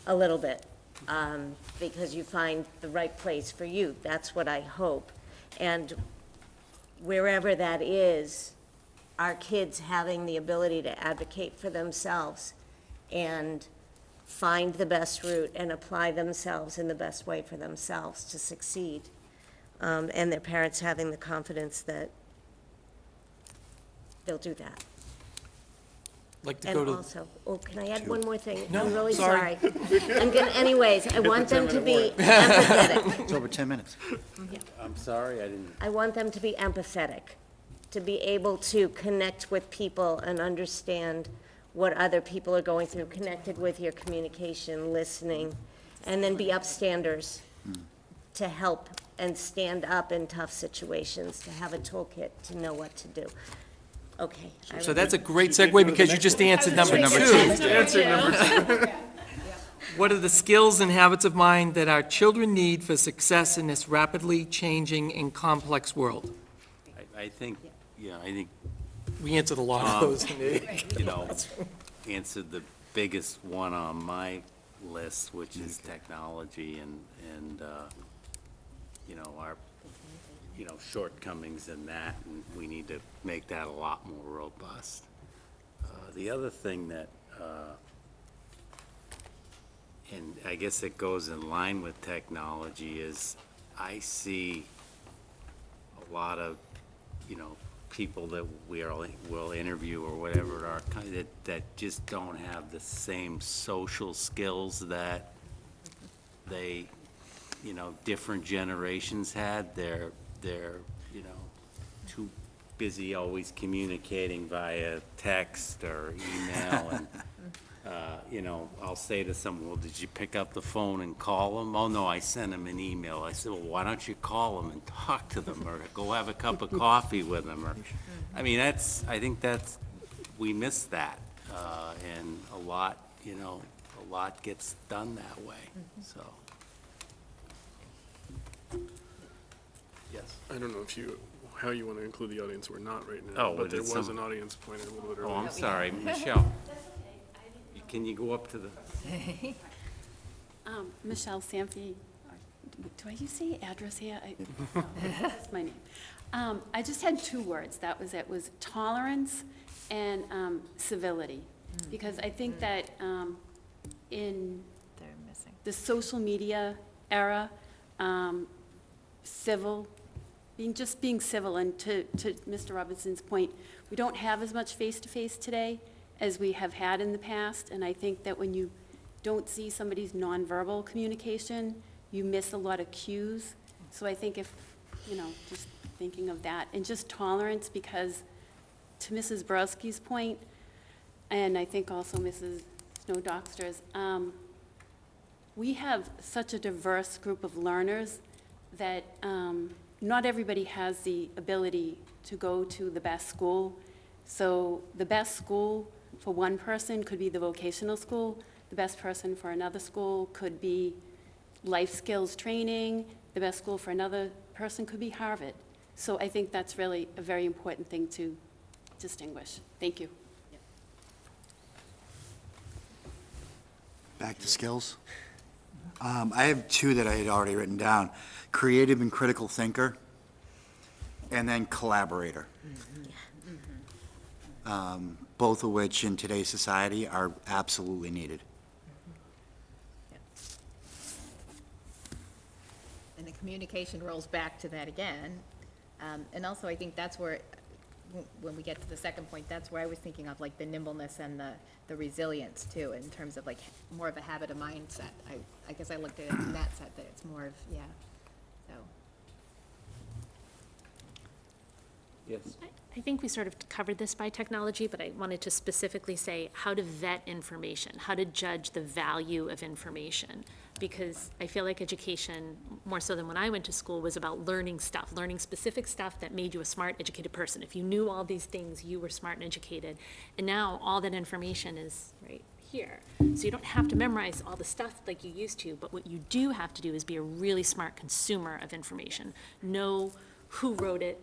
a little bit, um, because you find the right place for you. That's what I hope. And wherever that is, our kids having the ability to advocate for themselves and find the best route and apply themselves in the best way for themselves to succeed. Um, and their parents having the confidence that they'll do that. Like to And go to, also, oh, can I add one more thing? No, I'm really sorry. sorry. I'm gonna, anyways, I want them to be empathetic. It's over 10 minutes. I'm sorry, I didn't, I want them to be empathetic, to be able to connect with people and understand what other people are going through, connected with your communication, listening, and then be upstanders to help and stand up in tough situations, to have a toolkit to know what to do. Okay. I so that's a great segue because you just answered number two. What are the skills and habits of mind that our children need for success in this rapidly changing and complex world? I, I think, yeah, I think We answered a lot of those. you know, answered the biggest one on my list, which is technology and, and, uh, you know, our, you know, shortcomings in that, and we need to make that a lot more robust. Uh, The other thing that, uh, and I guess it goes in line with technology, is I see a lot of, you know, people that we'll, will interview or whatever are, that, that just don't have the same social skills that they, you know, different generations had. They're, they're, you know, too busy always communicating via text or email and, uh, you know, I'll say to someone, well, did you pick up the phone and call them? Oh, no, I sent them an email. I said, well, why don't you call them and talk to them or go have a cup of coffee with them or, I mean, that's, I think that's, we miss that. Uh, and a lot, you know, a lot gets done that way, so. Yes. I don't know if you, how you want to include the audience or not right now. Oh, But there it's was some- an audience pointed a little bit Oh, earlier. I'm sorry, Michelle. Can you go up to the? Um, Michelle Sanfi, do I use the address here? I- no, That's my name. Um, I just had two words, that was it, was tolerance and um, civility. Because I think that um, in They're missing. the social media era, um, civil being, just being civil, and to, to Mr. Robinson's point, we don't have as much face-to-face today as we have had in the past, and I think that when you don't see somebody's nonverbal communication, you miss a lot of cues. So I think if, you know, just thinking of that, and just tolerance, because to Mrs. Borawski's point, and I think also Mrs. Snow Doxter's, um, we have such a diverse group of learners that um, not everybody has the ability to go to the best school. So the best school for one person could be the vocational school. The best person for another school could be life skills training. The best school for another person could be Harvard. So I think that's really a very important thing to distinguish. Thank you. Back to skills. Um, I have two that I had already written down. Creative and critical thinker, and then collaborator. Um, Both of which in today's society are absolutely needed. And the communication rolls back to that again. Um, And also, I think that's where, when we get to the second point, that's where I was thinking of, like, the nimbleness and the, the resilience, too, in terms of, like, more of a habit of mindset. I, I guess I looked at it in that set, that it's more of, yeah, so. Yes. I- I think we sort of covered this by technology, but I wanted to specifically say how to vet information, how to judge the value of information. Because I feel like education, more so than when I went to school, was about learning stuff, learning specific stuff that made you a smart, educated person. If you knew all these things, you were smart and educated. And now, all that information is right here. So you don't have to memorize all the stuff like you used to, but what you do have to do is be a really smart consumer of information. Know who wrote it,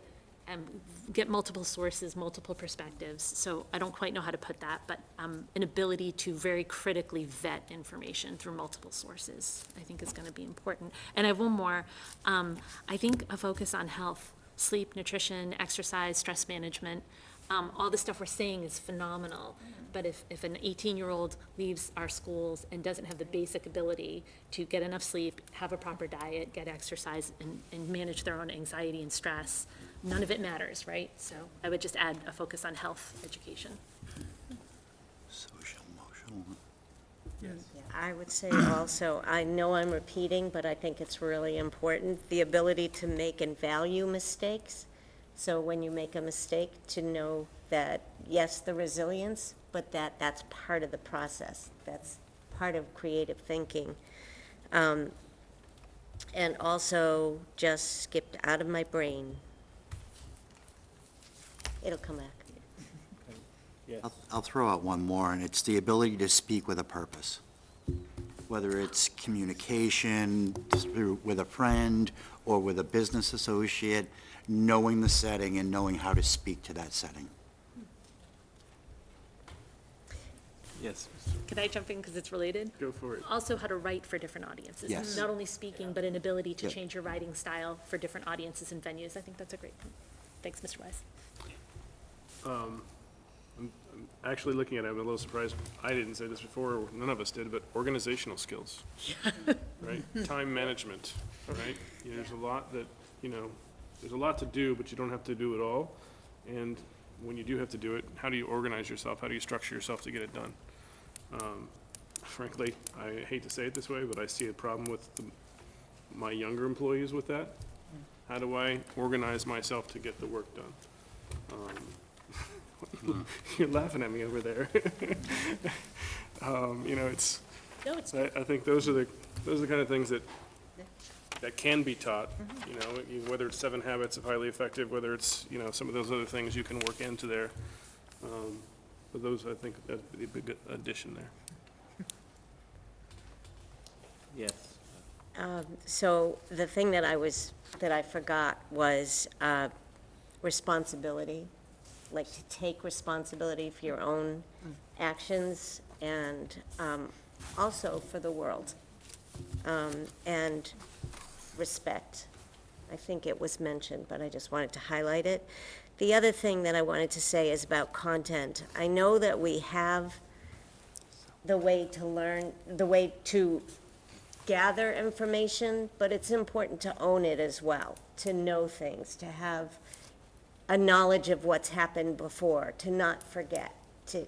and get multiple sources, multiple perspectives. So I don't quite know how to put that, but um, an ability to very critically vet information through multiple sources, I think is going to be important. And I have one more. Um, I think a focus on health, sleep, nutrition, exercise, stress management, um, all the stuff we're saying is phenomenal. But if, if an 18-year-old leaves our schools and doesn't have the basic ability to get enough sleep, have a proper diet, get exercise, and, and manage their own anxiety and stress, none of it matters, right? So I would just add a focus on health education. Social, emotional. Yes. I would say also, I know I'm repeating, but I think it's really important, the ability to make and value mistakes. So when you make a mistake, to know that, yes, the resilience, but that that's part of the process. That's part of creative thinking. Um, And also, just skipped out of my brain. It'll come back. Yes. I'll- I'll throw out one more, and it's the ability to speak with a purpose. Whether it's communication through, with a friend or with a business associate, knowing the setting and knowing how to speak to that setting. Yes. Can I jump in because it's related? Go for it. Also, how to write for different audiences. Yes. Not only speaking, but an ability to Yep. change your writing style for different audiences and venues. I think that's a great point. Thanks, Mr. Wise. I'm Actually, looking at it, I'm a little surprised, I didn't say this before, none of us did, but organizational skills. Right? Time management, right? You know, There's a lot that, you know, there's a lot to do, but you don't have to do it all. And when you do have to do it, how do you organize yourself? How do you structure yourself to get it done? Um, Frankly, I hate to say it this way, but I see a problem with the- my younger employees with that. How do I organize myself to get the work done? Um, You're laughing at me over there. Um, You know, it's, No, it's I, I think those are the, those are the kind of things that, that can be taught, you know, you- whether it's seven habits of highly effective, whether it's, you know, some of those other things you can work into there. Um, But those, I think, that'd be a big addition there. Yes. Um, So the thing that I was, that I forgot was uh, responsibility, like to take responsibility for your own actions and um, also for the world. Um, And respect. I think it was mentioned, but I just wanted to highlight it. The other thing that I wanted to say is about content. I know that we have the way to learn, the way to gather information, but it's important to own it as well, to know things, to have a knowledge of what's happened before, to not forget, to,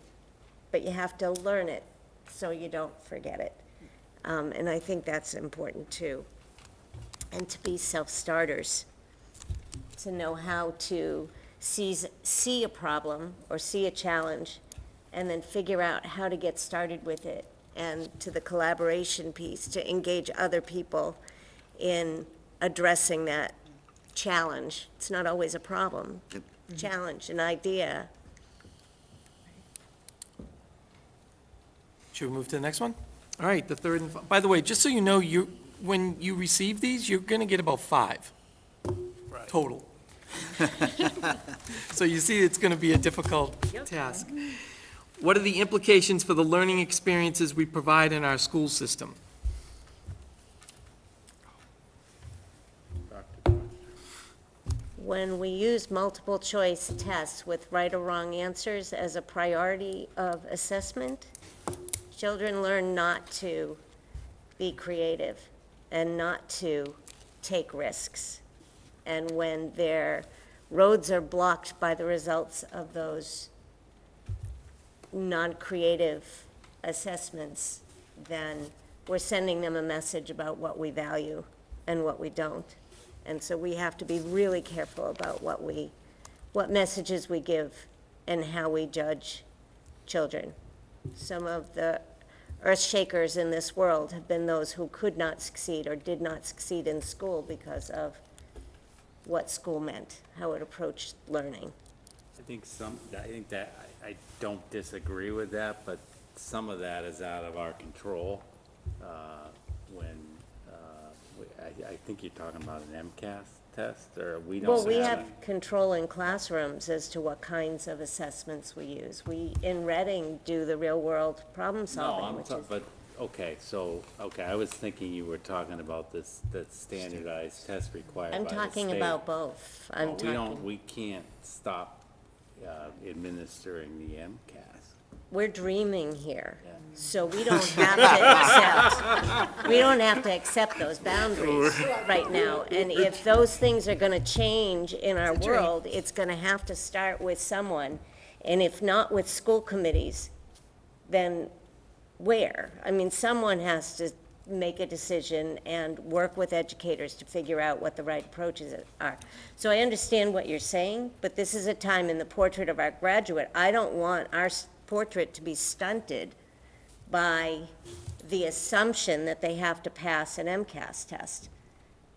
but you have to learn it so you don't forget it. Um, and I think that's important too. And to be self-starters, to know how to seize, see a problem or see a challenge and then figure out how to get started with it. And to the collaboration piece, to engage other people in addressing that challenge. It's not always a problem. Yep. Challenge, an idea. Should we move to the next one? All right, the third and, fi- by the way, just so you know, you, when you receive these, you're gonna get about five total. So you see, it's gonna be a difficult task. What are the implications for the learning experiences we provide in our school system? When we use multiple choice tests with right or wrong answers as a priority of assessment, children learn not to be creative and not to take risks. And when their roads are blocked by the results of those non-creative assessments, then we're sending them a message about what we value and what we don't. And so we have to be really careful about what we, what messages we give and how we judge children. Some of the earth shakers in this world have been those who could not succeed or did not succeed in school because of what school meant, how it approached learning. I think some, I think that, I, I don't disagree with that, but some of that is out of our control. uh, When, I, I think you're talking about an MCAS test, or we don't Well, we have have it. control in classrooms as to what kinds of assessments we use. We, in Reading, do the real-world problem No, solving, I'm, which ta- is, but, okay, so, okay, I was thinking you were talking about this, that standardized test required by I'm the talking state. about both. I'm Well, We don't, talking, we can't stop uh, administering the MCAS. We're dreaming here, so we don't have to accept, we don't have to accept those boundaries right now. And if those things are gonna change in our world, it's gonna have to start with someone. And if not with school committees, then where? I mean, someone has to make a decision and work with educators to figure out what the right approaches are. So I understand what you're saying, but this is a time in the portrait of our graduate, I don't want our s- portrait to be stunted by the assumption that they have to pass an MCAS test.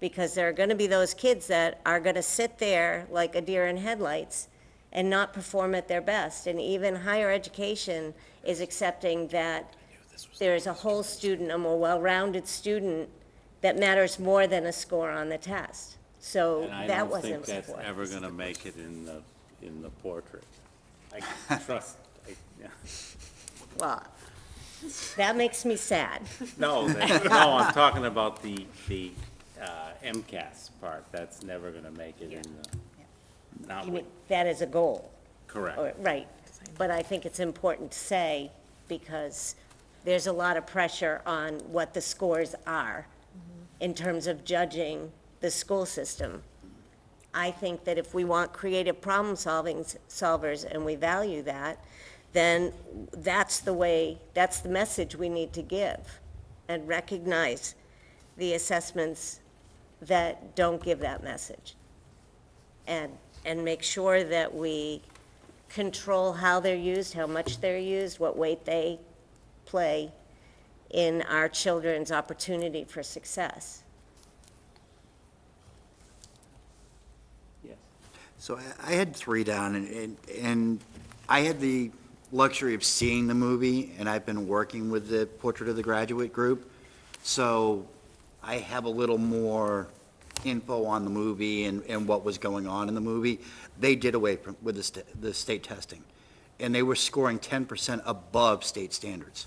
Because there are gonna be those kids that are gonna sit there like a deer in headlights and not perform at their best. And even higher education is accepting that there is a whole student, a more well-rounded student, that matters more than a score on the test. So And I that don't wasn't think that's ever gonna make it in the, in the portrait. I trust, I, yeah. Well, that makes me sad. No, that- no, I'm talking about the, the uh, MCAS part, that's never gonna make it in the, not You mean, That is a goal. correct. Or- Right, but I think it's important to say, because there's a lot of pressure on what the scores are in terms of judging the school system. I think that if we want creative problem-solving solvers, and we value that, then that's the way, that's the message we need to give, and recognize the assessments that don't give that message. And, and make sure that we control how they're used, how much they're used, what weight they play in our children's opportunity for success. Yes. So I- I had three down, and- and, and I had the luxury of seeing the movie, and I've been working with the Portrait of the Graduate Group, so I have a little more info on the movie and, and what was going on in the movie. They did away from- with the, sta- the state testing, and they were scoring 10% above state standards.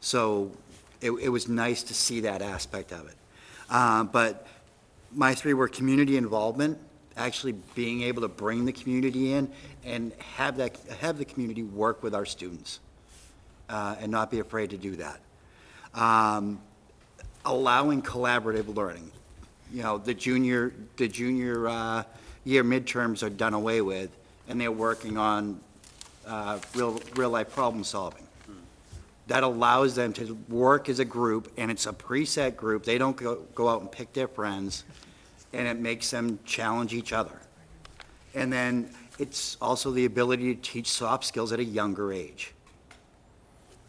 So it, it was nice to see that aspect of it. Uh, But my three were community involvement, actually being able to bring the community in and have that, have the community work with our students, uh, and not be afraid to do that. Um, allowing collaborative learning. You know, the junior, the junior uh, year midterms are done away with, and they're working on uh, real, real-life problem solving. That allows them to work as a group, and it's a preset group. They don't go, go out and pick their friends, and it makes them challenge each other. And then it's also the ability to teach soft skills at a younger age,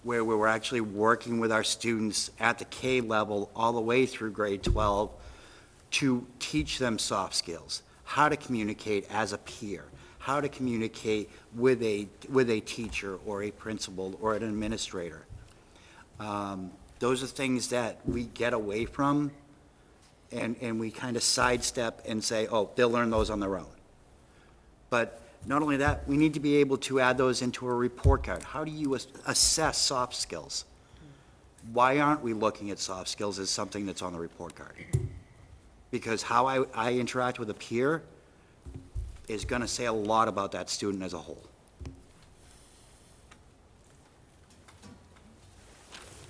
where we were actually working with our students at the K level all the way through grade 12 to teach them soft skills, how to communicate as a peer, how to communicate with a, with a teacher or a principal or an administrator. Um, Those are things that we get away from and, and we kind of sidestep and say, oh, they'll learn those on their own. But not only that, we need to be able to add those into a report card. How do you ass- assess soft skills? Why aren't we looking at soft skills as something that's on the report card? Because how I, I interact with a peer is going to say a lot about that student as a whole.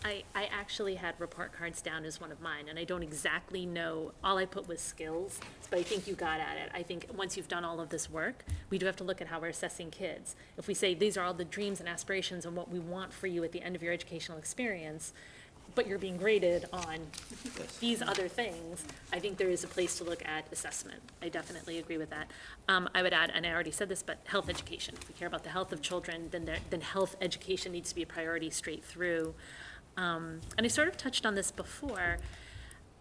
I, I actually had report cards down as one of mine, and I don't exactly know, all I put was skills, but I think you got at it. I think once you've done all of this work, we do have to look at how we're assessing kids. If we say, these are all the dreams and aspirations and what we want for you at the end of your educational experience, but you're being graded on these other things, I think there is a place to look at assessment. I definitely agree with that. Um, I would add, and I already said this, but health education. If we care about the health of children, then there, then health education needs to be a priority straight through. Um, and I sort of touched on this before,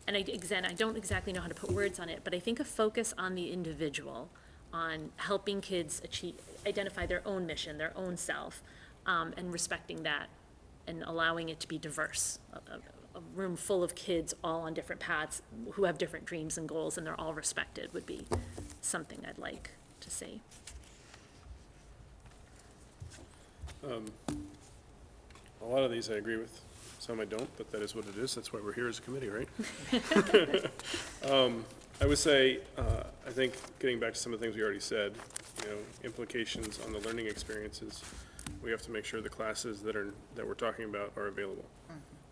and I, again, I don't exactly know how to put words on it, but I think a focus on the individual, on helping kids achieve, identify their own mission, their own self, um, and respecting that, and allowing it to be diverse. A, a- a room full of kids all on different paths, who have different dreams and goals, and they're all respected, would be something I'd like to see. A lot of these I agree with, some I don't, but that is what it is, that's why we're here as a committee, right? Um, I would say, uh, I think, getting back to some of the things we already said, you know, implications on the learning experiences, we have to make sure the classes that are, that we're talking about are available.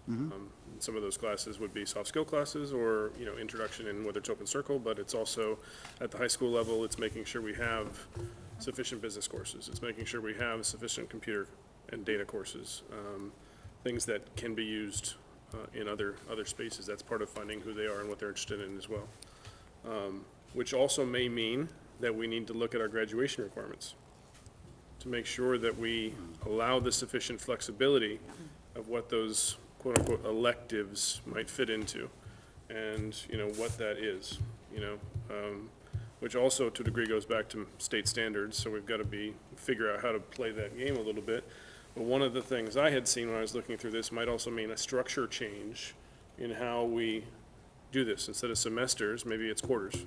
Um, Some of those classes would be soft skill classes or, you know, introduction in whether it's open circle, but it's also, at the high school level, it's making sure we have sufficient business courses. It's making sure we have sufficient computer and data courses, um, things that can be used uh, in other, other spaces. That's part of finding who they are and what they're interested in as well. Um, Which also may mean that we need to look at our graduation requirements to make sure that we allow the sufficient flexibility of what those quote-unquote electives might fit into, and, you know, what that is, you know? um, Which also, to a degree, goes back to state standards, so we've got to be, figure out how to play that game a little bit. But one of the things I had seen when I was looking through this might also mean a structure change in how we do this. Instead of semesters, maybe it's quarters.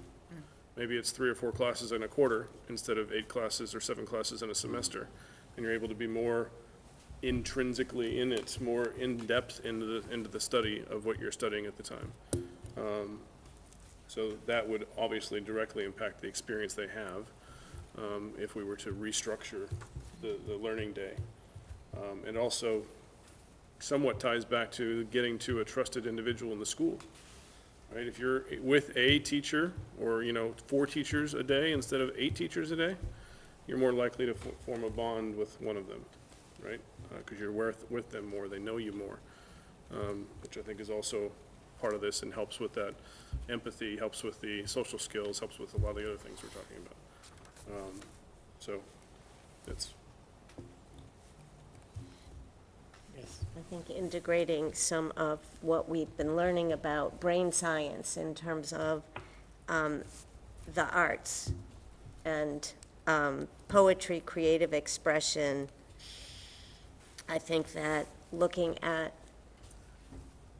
Maybe it's three or four classes in a quarter instead of eight classes or seven classes in a semester. And you're able to be more intrinsically in it, more in-depth into the, into the study of what you're studying at the time. Um, So that would obviously directly impact the experience they have um, if we were to restructure the, the learning day. Um, And also somewhat ties back to getting to a trusted individual in the school right? If you're with a teacher, or, you know, four teachers a day instead of eight teachers a day, you're more likely to fo- form a bond with one of them, right? Because you're with, with them more, they know you more, um, which I think is also part of this and helps with that empathy, helps with the social skills, helps with a lot of the other things we're talking about. Um, So, that's, I think integrating some of what we've been learning about brain science in terms of um, the arts and um, poetry, creative expression, I think that looking at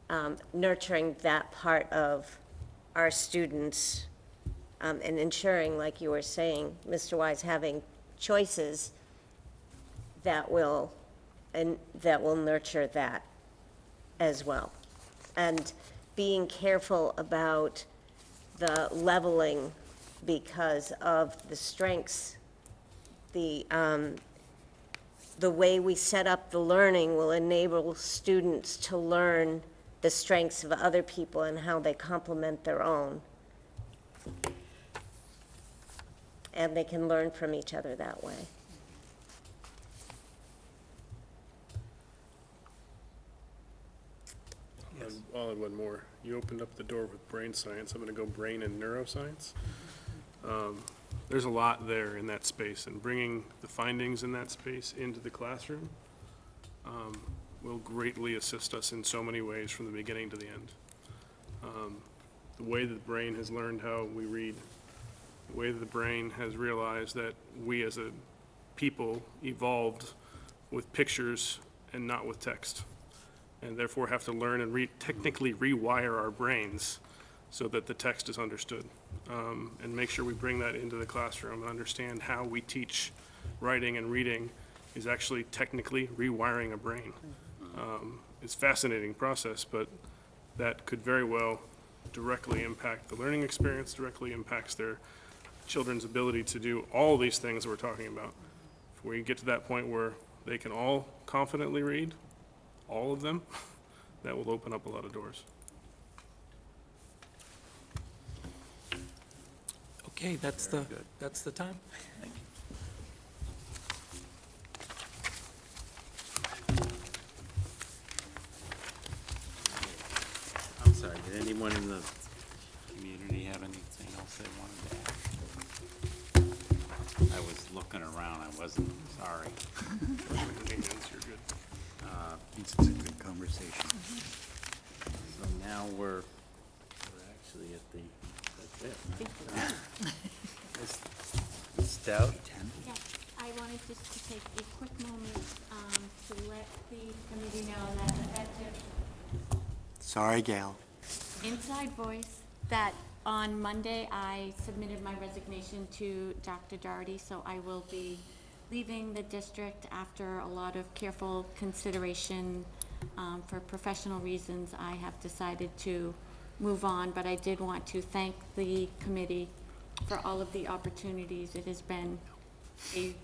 um, nurturing that part of our students um, and ensuring, like you were saying, Mr. Wise, having choices that will, and that will nurture that as well. And being careful about the leveling because of the strengths, the, um, the way we set up the learning will enable students to learn the strengths of other people and how they complement their own. And they can learn from each other that way. And I'll add one more. You opened up the door with brain science. I'm gonna go brain and neuroscience. Um, There's a lot there in that space, and bringing the findings in that space into the classroom um, will greatly assist us in so many ways from the beginning to the end. Um, The way that the brain has learned how we read, the way that the brain has realized that we as a people evolved with pictures and not with text and therefore have to learn and re, technically rewire our brains so that the text is understood. Um, and make sure we bring that into the classroom and understand how we teach writing and reading is actually technically rewiring a brain. Um, it's a fascinating process, but that could very well directly impact the learning experience, directly impacts their children's ability to do all these things we're talking about. If we get to that point where they can all confidently read, all of them, that will open up a lot of doors. Okay, that's the, that's the time. Thank you. I'm sorry, did anyone in the community have anything else they wanted to add? I was looking around, I wasn't, sorry. Maintenance, you're good. Uh, It's a good conversation. So now we're, we're actually at the, that's it. Ms. Ms. Stout? Yeah, I wanted just to take a quick moment um, to let the committee know that effective Sorry, Gail. inside voice that on Monday, I submitted my resignation to Dr. Doherty, so I will be leaving the district after a lot of careful consideration. Um, For professional reasons, I have decided to move on, but I did want to thank the committee for all of the opportunities. It has been a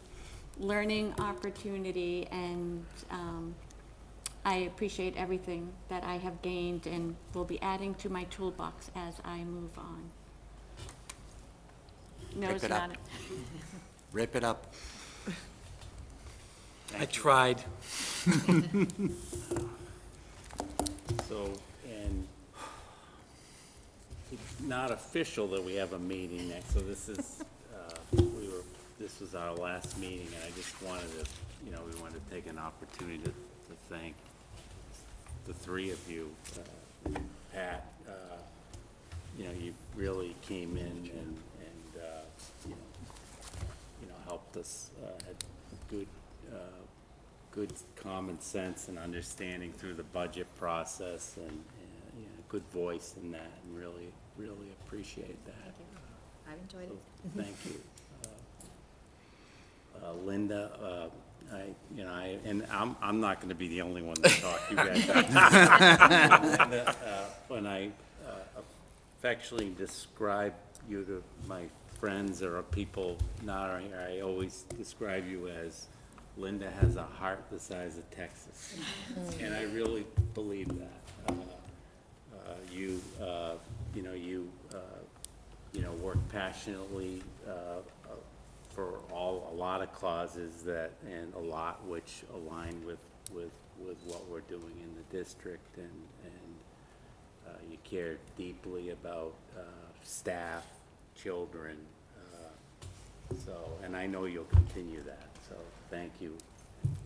learning opportunity, and um, I appreciate everything that I have gained and will be adding to my toolbox as I move on. Nose it up. Rip it up. I tried. So, and it's not official that we have a meeting next, so this is, uh, we were, this was our last meeting, and I just wanted to, you know, we wanted to take an opportunity to, to thank the three of you. Uh, Pat, uh, you know, you really came in and, and, uh, you know, you know, helped us, uh, had good, uh, good common sense and understanding through the budget process and, and, you know, good voice in that, and really, really appreciate that. I've enjoyed So, it. Thank you. Uh, uh, Linda, uh, I, you know, I, and I'm, I'm not gonna be the only one to talk, you guys. Linda, uh, When I uh, affectionately describe you to my friends or people not here, I always describe you as Linda has a heart the size of Texas. And I really believe that. Uh, uh, You, uh, you know, you, uh, you know, work passionately uh, for all, a lot of causes that, and a lot which align with, with, with what we're doing in the district, and, and uh, you care deeply about uh, staff, children, uh, so, and I know you'll continue that, thank you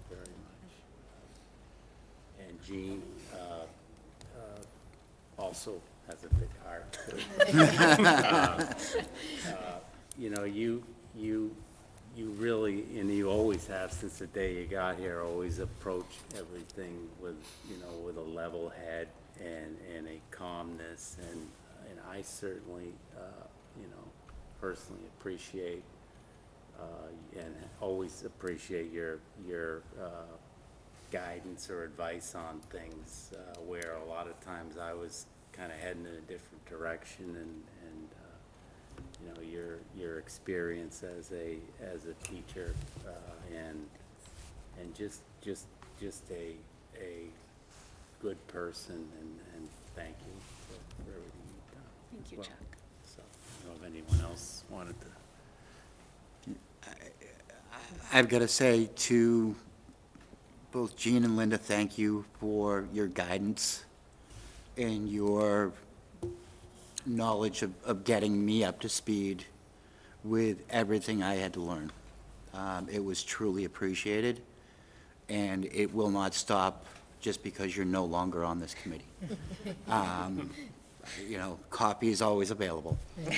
very much. And Jean, uh, uh, also has a big heart. Uh, uh, You know, you, you, you really, and you always have since the day you got here, always approach everything with, you know, with a level head and, and a calmness, and, and I certainly, uh, you know, personally appreciate uh, and always appreciate your, your uh, guidance or advice on things, uh, where a lot of times I was kind of heading in a different direction, and, and, uh, you know, your, your experience as a, as a teacher, uh, and, and just, just, just a, a good person, and, and thank you for for everything you've done. Thank you, well. Chuck. So, I don't know if anyone else wanted to. I've got to say to both Jean and Linda, thank you for your guidance and your knowledge of, of getting me up to speed with everything I had to learn. Um, It was truly appreciated, and it will not stop just because you're no longer on this committee. Um, You know, copy is always available.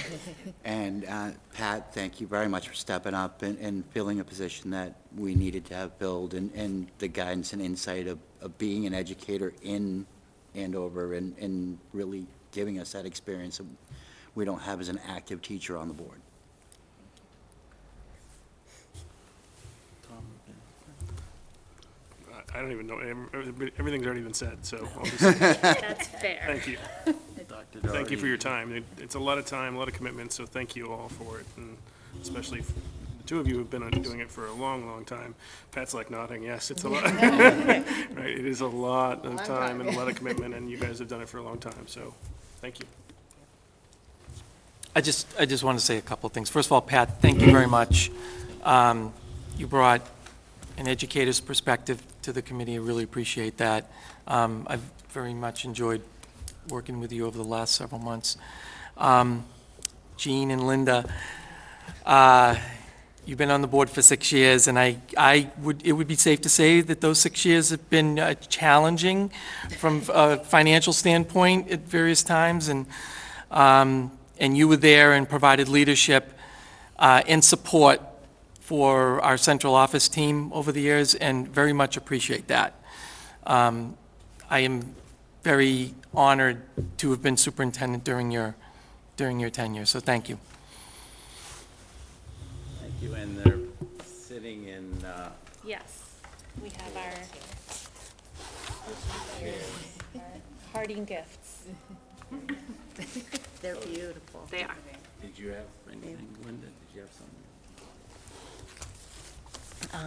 And uh, Pat, thank you very much for stepping up and, and filling a position that we needed to have filled, and, and the guidance and insight of, of being an educator in Andover and, and really giving us that experience that we don't have as an active teacher on the board. I- I don't even know, everything's already been said, so I'll That's fair. thank you. Dr. Thank you for your time. It- It's a lot of time, a lot of commitment, so thank you all for it, and especially, the two of you have been doing it for a long, long time. Pat's like nodding, yes, it's a lot. Right, it is a lot of time and a lot of commitment, and you guys have done it for a long time, so, thank you. I just, I just want to say a couple of things. First of all, Pat, thank you very much. Um, You brought an educator's perspective to the committee. I really appreciate that. Um, I've very much enjoyed working with you over the last several months. Um, Jean and Linda, uh, you've been on the board for six years, and I, I would, it would be safe to say that those six years have been uh, challenging from a financial standpoint at various times, and, um, and you were there and provided leadership uh, and support for our central office team over the years, and very much appreciate that. Um, I am very honored to have been superintendent during your, during your tenure, so thank you. Thank you, and they're sitting in, uh, Yes, we have our parting gifts. They're beautiful. They are. did you have anything, Linda? Did you have something?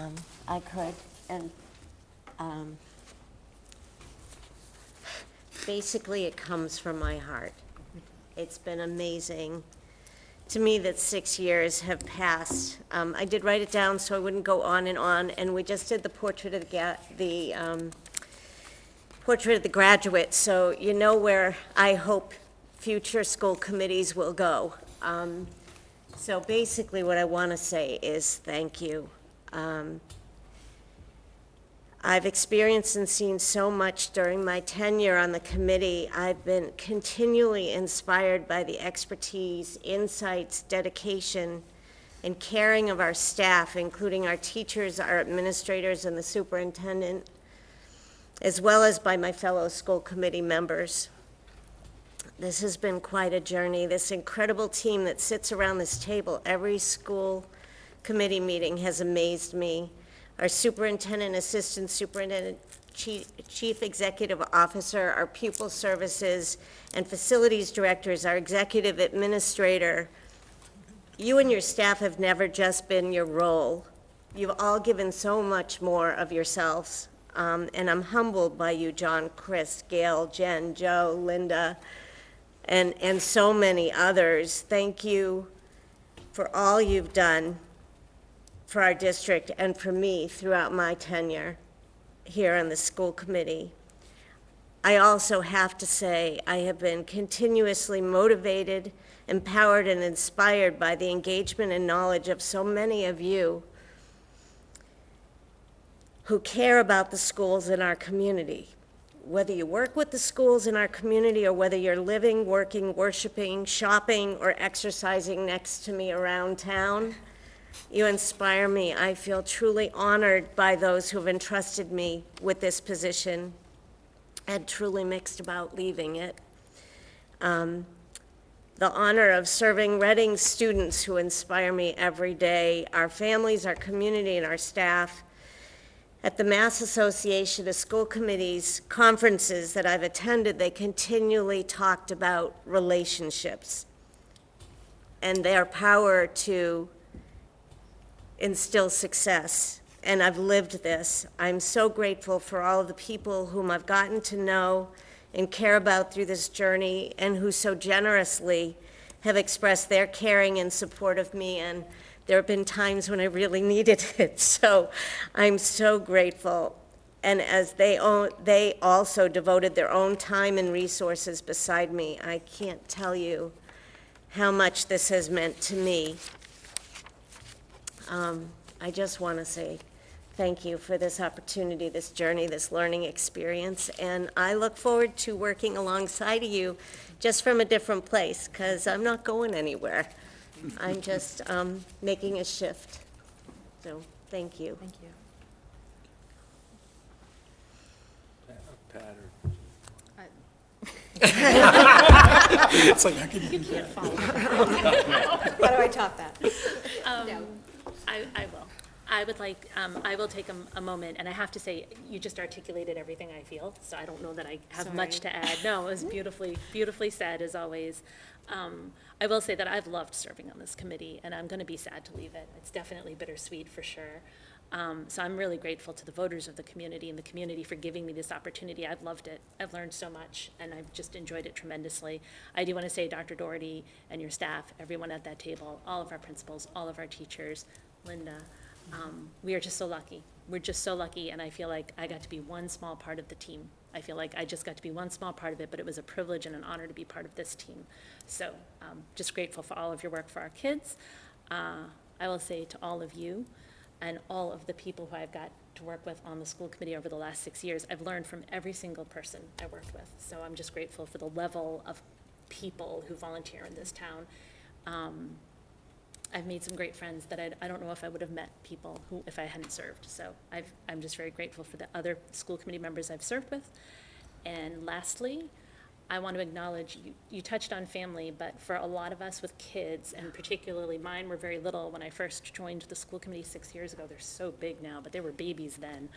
Um, I could, and, um, basically, it comes from my heart. It's been amazing to me that six years have passed. Um, I did write it down so I wouldn't go on and on, and we just did the portrait of the, the, um, portrait of the graduate, so you know where I hope future school committees will go. Um, so basically, what I want to say is thank you. I've experienced and seen so much during my tenure on the committee. I've been continually inspired by the expertise, insights, dedication, and caring of our staff, including our teachers, our administrators, and the superintendent, as well as by my fellow school committee members. This has been quite a journey. This incredible team that sits around this table every school committee meeting has amazed me. Our superintendent, assistant superintendent, chief, chief executive officer, our pupil services and facilities directors, our executive administrator. You and your staff have never just been your role. You've all given so much more of yourselves. Um, and I'm humbled by you, John, Chris, Gail, Jen, Joe, Linda, and, and so many others. Thank you for all you've done for our district and for me throughout my tenure here on the school committee. I also have to say, I have been continuously motivated, empowered, and inspired by the engagement and knowledge of so many of you who care about the schools in our community. Whether you work with the schools in our community or whether you're living, working, worshiping, shopping, or exercising next to me around town, you inspire me. I feel truly honored by those who have entrusted me with this position and truly mixed about leaving it. Um, the honor of serving Reading students who inspire me every day, our families, our community, and our staff. At the Mass Association of School Committees conferences that I've attended, they continually talked about relationships and their power to instill success and I've lived this. I'm so grateful for all of the people whom I've gotten to know and care about through this journey, and who so generously have expressed their caring and support of me, and there have been times when I really needed it. So I'm so grateful. And as they own, they also devoted their own time and resources beside me. I can't tell you how much this has meant to me. Um, I just want to say thank you for this opportunity, this journey, this learning experience, and I look forward to working alongside of you, just from a different place, because I'm not going anywhere. I'm just um, making a shift. So, thank you. Thank you. It's like, How do I top that? Um, I, I will. I would like, um, I will take a, a moment, and I have to say, you just articulated everything I feel, so I don't know that I have much to add. No, it was beautifully, beautifully said, as always. Um, I will say that I've loved serving on this committee, and I'm gonna be sad to leave it. It's definitely bittersweet, for sure. Um, so I'm really grateful to the voters of the community and the community for giving me this opportunity. I've loved it. I've learned so much, and I've just enjoyed it tremendously. I do want to say, Dr. Doherty and your staff, everyone at that table, all of our principals, all of our teachers, Linda, um, we are just so lucky. We're just so lucky, and I feel like I got to be one small part of the team. I feel like I just got to be one small part of it, but it was a privilege and an honor to be part of this team. So, um, just grateful for all of your work for our kids. Uh, I will say to all of you, and all of the people who I've got to work with on the school committee over the last six years, I've learned from every single person I worked with. So I'm just grateful for the level of people who volunteer in this town. Um, I've made some great friends that I, I don't know if I would have met people who, if I hadn't served. So I've, I'm just very grateful for the other school committee members I've served with. And lastly, I want to acknowledge, you, you touched on family, but for a lot of us with kids, and particularly mine were very little when I first joined the school committee six years ago. They're so big now, but they were babies then.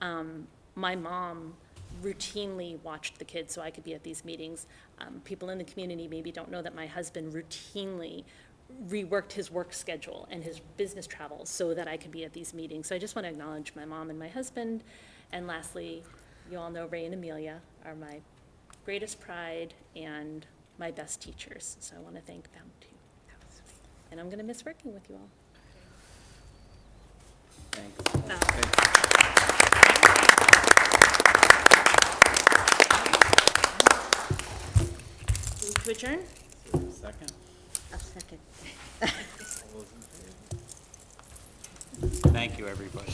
Um, my mom routinely watched the kids so I could be at these meetings. Um, people in the community maybe don't know that my husband routinely reworked his work schedule and his business travels so that I could be at these meetings. So I just want to acknowledge my mom and my husband. And lastly, you all know Ray and Amelia are my greatest pride and my best teachers. So I want to thank them too. And I'm going to miss working with you all. Thanks. Move to adjourn? Second? Second. Thank you, everybody.